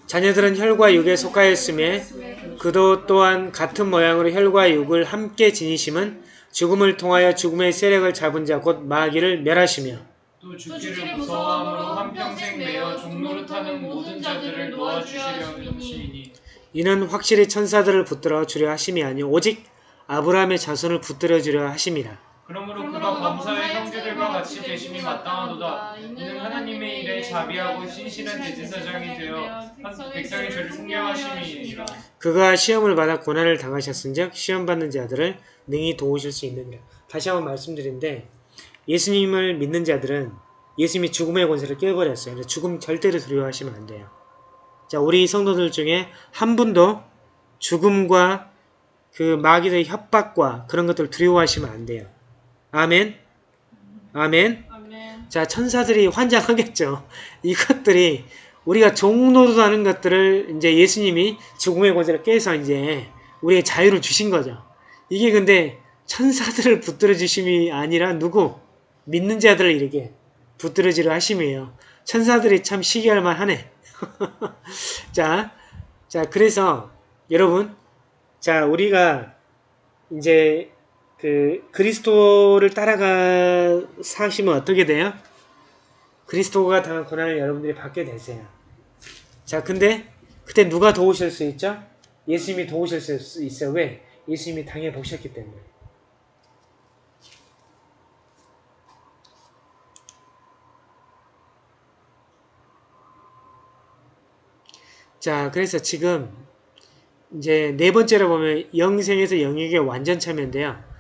자녀들은 혈과 육에 속하였음에 그도 또한 같은 모양으로 혈과 육을 함께 지니심은 죽음을 통하여 죽음의 세력을 잡은 자 곧 마귀를 멸하시며 또 죽기를 무서워함으로 한평생 매어 종노릇하는 모든 자들을 놓아주시려니니 이는 확실히 천사들을 붙들어 주려 하심이 아니요 오직 아브라함의 자손을 붙들어 주려 하심이라. 그러므로 그가 범사의 형제들과 같이 되심이 마땅하도다 이는 하나님의 일에 자비하고 신실한 대제사장이 되어 한 백성의 죄를 승량하심이니라 그가 시험을 받아 고난을 당하셨은즉 시험 받는 자들을 능히 도우실 수 있느니라. 다시 한번 말씀드린데 예수님을 믿는 자들은 예수님이 죽음의 권세를 깨버렸어요. 죽음 절대로 두려워하시면 안 돼요. 자, 우리 성도들 중에 한 분도 죽음과 그 마귀의 협박과 그런 것들을 두려워하시면 안 돼요. 아멘. 아멘. 아멘. 자, 천사들이 환장하겠죠. 이것들이 우리가 종노릇하는 것들을 이제 예수님이 죽음의 권세를 깨서 이제 우리의 자유를 주신 거죠. 이게 근데 천사들을 붙들어 주심이 아니라 누구? 믿는 자들을 이렇게 붙들어지려 하심이에요. 천사들이 참 시기할 만하네. 자, 자, 그래서 여러분, 자, 우리가 이제 그 그리스도를 따라가 사시면 어떻게 돼요? 그리스도가 당한 고난을 여러분들이 받게 되세요. 자, 근데 그때 누가 도우실 수 있죠? 예수님이 도우실 수 있어요. 왜? 예수님이 당해 보셨기 때문에. 자, 그래서 지금 이제 네 번째로 보면 영생에서 영역의 완전 참여인데요.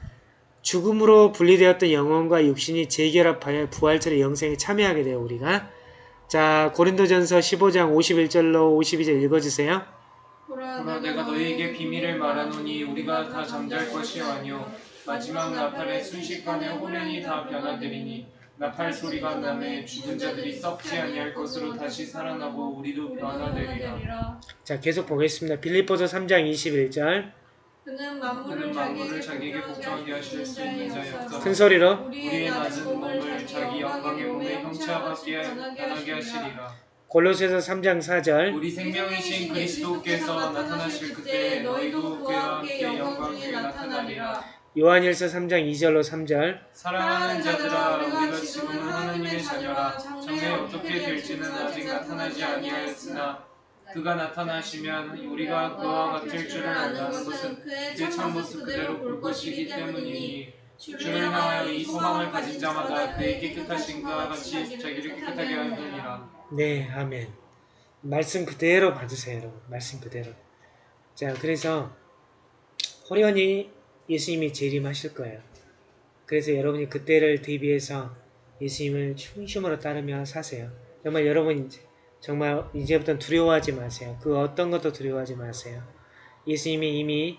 죽음으로 분리되었던 영혼과 육신이 재결합하여 부활절의 영생에 참여하게 돼요, 우리가. 자, 고린도전서 15장 51절로 52절 읽어주세요. 그러나 내가 너희에게 비밀을 말하노니 우리가 다 잠잘 것이 아니요 마지막 나팔의 순식간에 호련히 다 변화되리니 나팔 소리가 나매 죽은 자들이 썩지 아니할 것으로 다시 살아나고 우리도 변화되리라 자, 계속 보겠습니다. 빌립보서 3장 21절. 그는 만물을 자기에게 자기에게 복종하게 하실 수 있는 자였다 큰 소리로. 우리의 낮은 몸을 자기 영광의 몸에 형체하게 변하게 하시리라 골로새서 3장 4절. 우리 생명이신 그리스도께서 나타나실 그때 너희도 그와 함께 영광 중에 나타나리라 요한일서 3장 2절로 3절. 사랑하는 자들아 우리가 지금은 하나님의 자녀라 장래 어떻게 될지는 아직 나타나지 아니하였으나 그가 나타나시면 우리가 그와 같을 줄을 안다는 것은 그의 참모습 그대로 볼 것이기 때문이니 주를 향하여 이 소망을 가진 자마다 그의 깨끗하신 그와 같이 자기를 깨끗하게 하느니라 네, 아멘. 말씀 그대로 받으세요, 여러분. 말씀 그대로. 자, 그래서 호련히 예수님이 재림하실 거예요. 그래서 여러분이 그때를 대비해서 예수님을 충심으로 따르며 사세요. 정말 여러분 이제 정말 이제부터 두려워하지 마세요. 그 어떤 것도 두려워하지 마세요. 예수님이 이미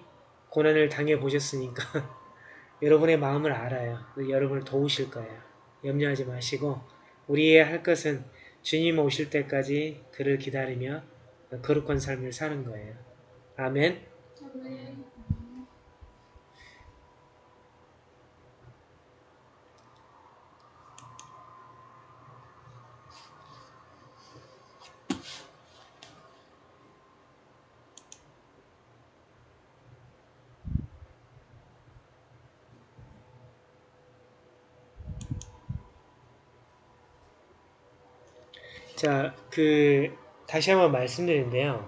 고난을 당해 보셨으니까 여러분의 마음을 알아요. 여러분을 도우실 거예요. 염려하지 마시고 우리의 할 것은 주님 오실 때까지 그를 기다리며 거룩한 삶을 사는 거예요. 아멘. 자, 그 다시 한번 말씀드리는데요.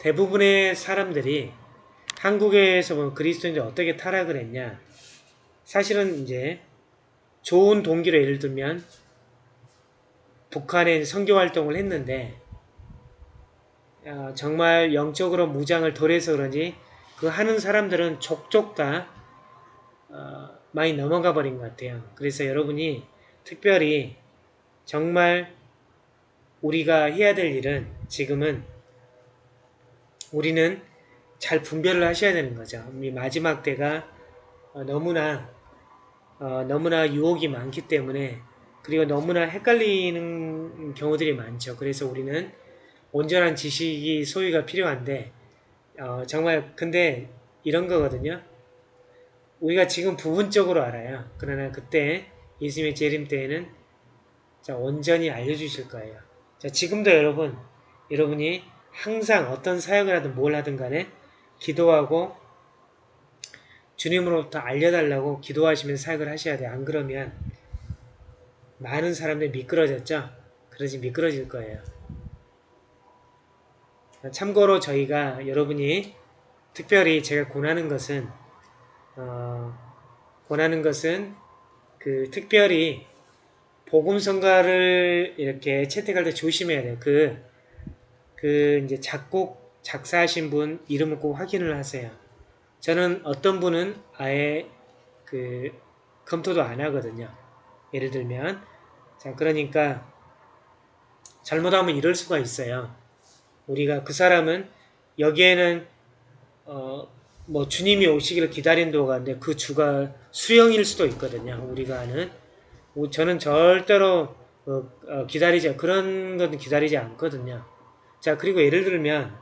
대부분의 사람들이 한국에서 보면 그리스도인들 어떻게 타락을 했냐? 사실은 이제 좋은 동기로 예를 들면 북한에 선교 활동을 했는데 어, 정말 영적으로 무장을 덜해서 그런지 그 하는 사람들은 족족 다 어, 많이 넘어가 버린 것 같아요. 그래서 여러분이 특별히 정말 우리가 해야 될 일은 지금은 우리는 잘 분별을 하셔야 되는 거죠. 이 마지막 때가 어, 너무나 어, 너무나 유혹이 많기 때문에 그리고 너무나 헷갈리는 경우들이 많죠. 그래서 우리는 온전한 지식이 소유가 필요한데 어, 정말 근데 이런 거거든요. 우리가 지금 부분적으로 알아요. 그러나 그때 예수님의 재림 때에는 자, 온전히 알려주실 거예요. 자, 지금도 여러분, 여러분이 항상 어떤 사역을 하든 뭘 하든 간에 기도하고 주님으로부터 알려달라고 기도하시면서 사역을 하셔야 돼요. 안 그러면 많은 사람들이 미끄러졌죠? 그러지 미끄러질 거예요. 참고로 저희가 여러분이 특별히 제가 권하는 것은 어, 권하는 것은 그 특별히 복음성가를 이렇게 채택할 때 조심해야 돼요. 그, 그 이제 작곡, 작사하신 분 이름을 꼭 확인을 하세요. 저는 어떤 분은 아예 그 검토도 안 하거든요. 예를 들면 자 그러니까 잘못하면 이럴 수가 있어요. 우리가 그 사람은 여기에는 어 뭐 주님이 오시기를 기다린다고 하는데 그 주가 수령일 수도 있거든요. 우리가 아는 저는 절대로 어, 어, 기다리지 그런 건 기다리지 않거든요. 자 그리고 예를 들면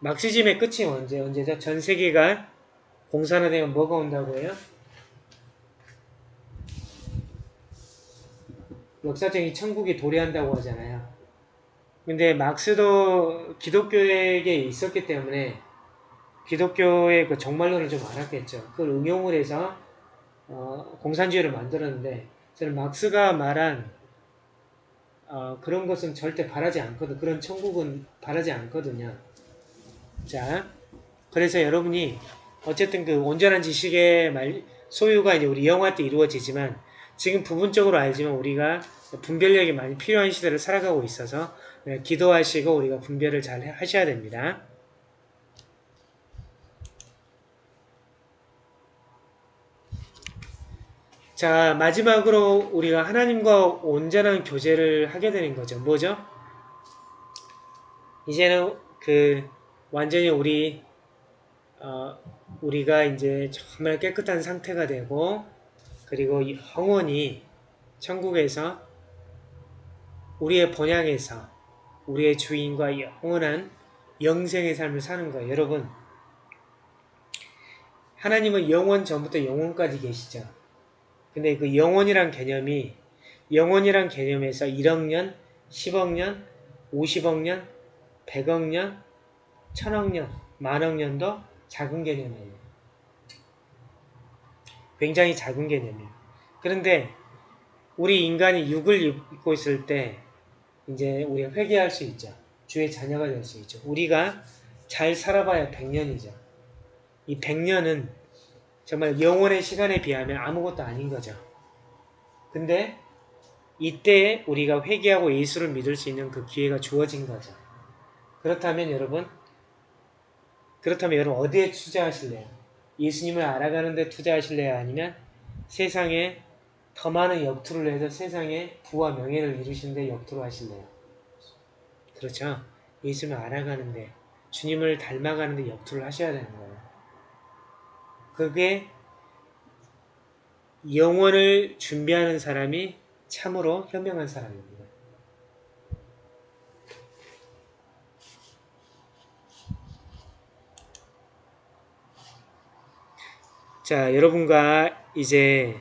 막시즘의 끝이 언제 언제죠? 전 세계가 공산화되면 뭐가 온다고 해요? 역사적인 천국이 도래한다고 하잖아요. 근데 막스도 기독교에게 있었기 때문에 기독교의 그 정말론을 좀 알았겠죠. 그걸 응용을 해서 어, 공산주의를 만들었는데 저는 막스가 말한 어, 그런 것은 절대 바라지 않거든. 그런 천국은 바라지 않거든요. 자, 그래서 여러분이 어쨌든 그 온전한 지식의 말, 소유가 이제 우리 영화 때 이루어지지만 지금 부분적으로 알지만 우리가 분별력이 많이 필요한 시대를 살아가고 있어서 네, 기도하시고 우리가 분별을 잘 하셔야 됩니다. 자, 마지막으로 우리가 하나님과 온전한 교제를 하게 되는 거죠. 뭐죠? 이제는 그 완전히 우리 어, 우리가 이제 정말 깨끗한 상태가 되고 그리고 영원히 천국에서 우리의 본향에서 우리의 주인과 영원한 영생의 삶을 사는 거예요. 여러분 하나님은 영원 전부터 영원까지 계시죠. 근데 그 영원이란 개념이 영원이란 개념에서 1억 년, 10억 년, 50억 년, 100억 년, 1000억 년, 만억 년도 작은 개념이에요. 굉장히 작은 개념이에요. 그런데 우리 인간이 육을 입고 있을 때 이제 우리가 회개할 수 있죠. 주의 자녀가 될 수 있죠. 우리가 잘 살아봐야 100년이죠. 이 100년은 정말 영원의 시간에 비하면 아무것도 아닌 거죠. 근데 이때 우리가 회개하고 예수를 믿을 수 있는 그 기회가 주어진 거죠. 그렇다면 여러분, 그렇다면 여러분 어디에 투자하실래요? 예수님을 알아가는 데 투자하실래요? 아니면 세상에 더 많은 역투를 해서 세상에 부와 명예를 이루시는 데 역투를 하실래요? 그렇죠. 예수님을 알아가는 데 주님을 닮아가는 데 역투를 하셔야 되는 거예요. 그게 영혼을 준비하는 사람이 참으로 현명한 사람입니다. 자, 여러분과 이제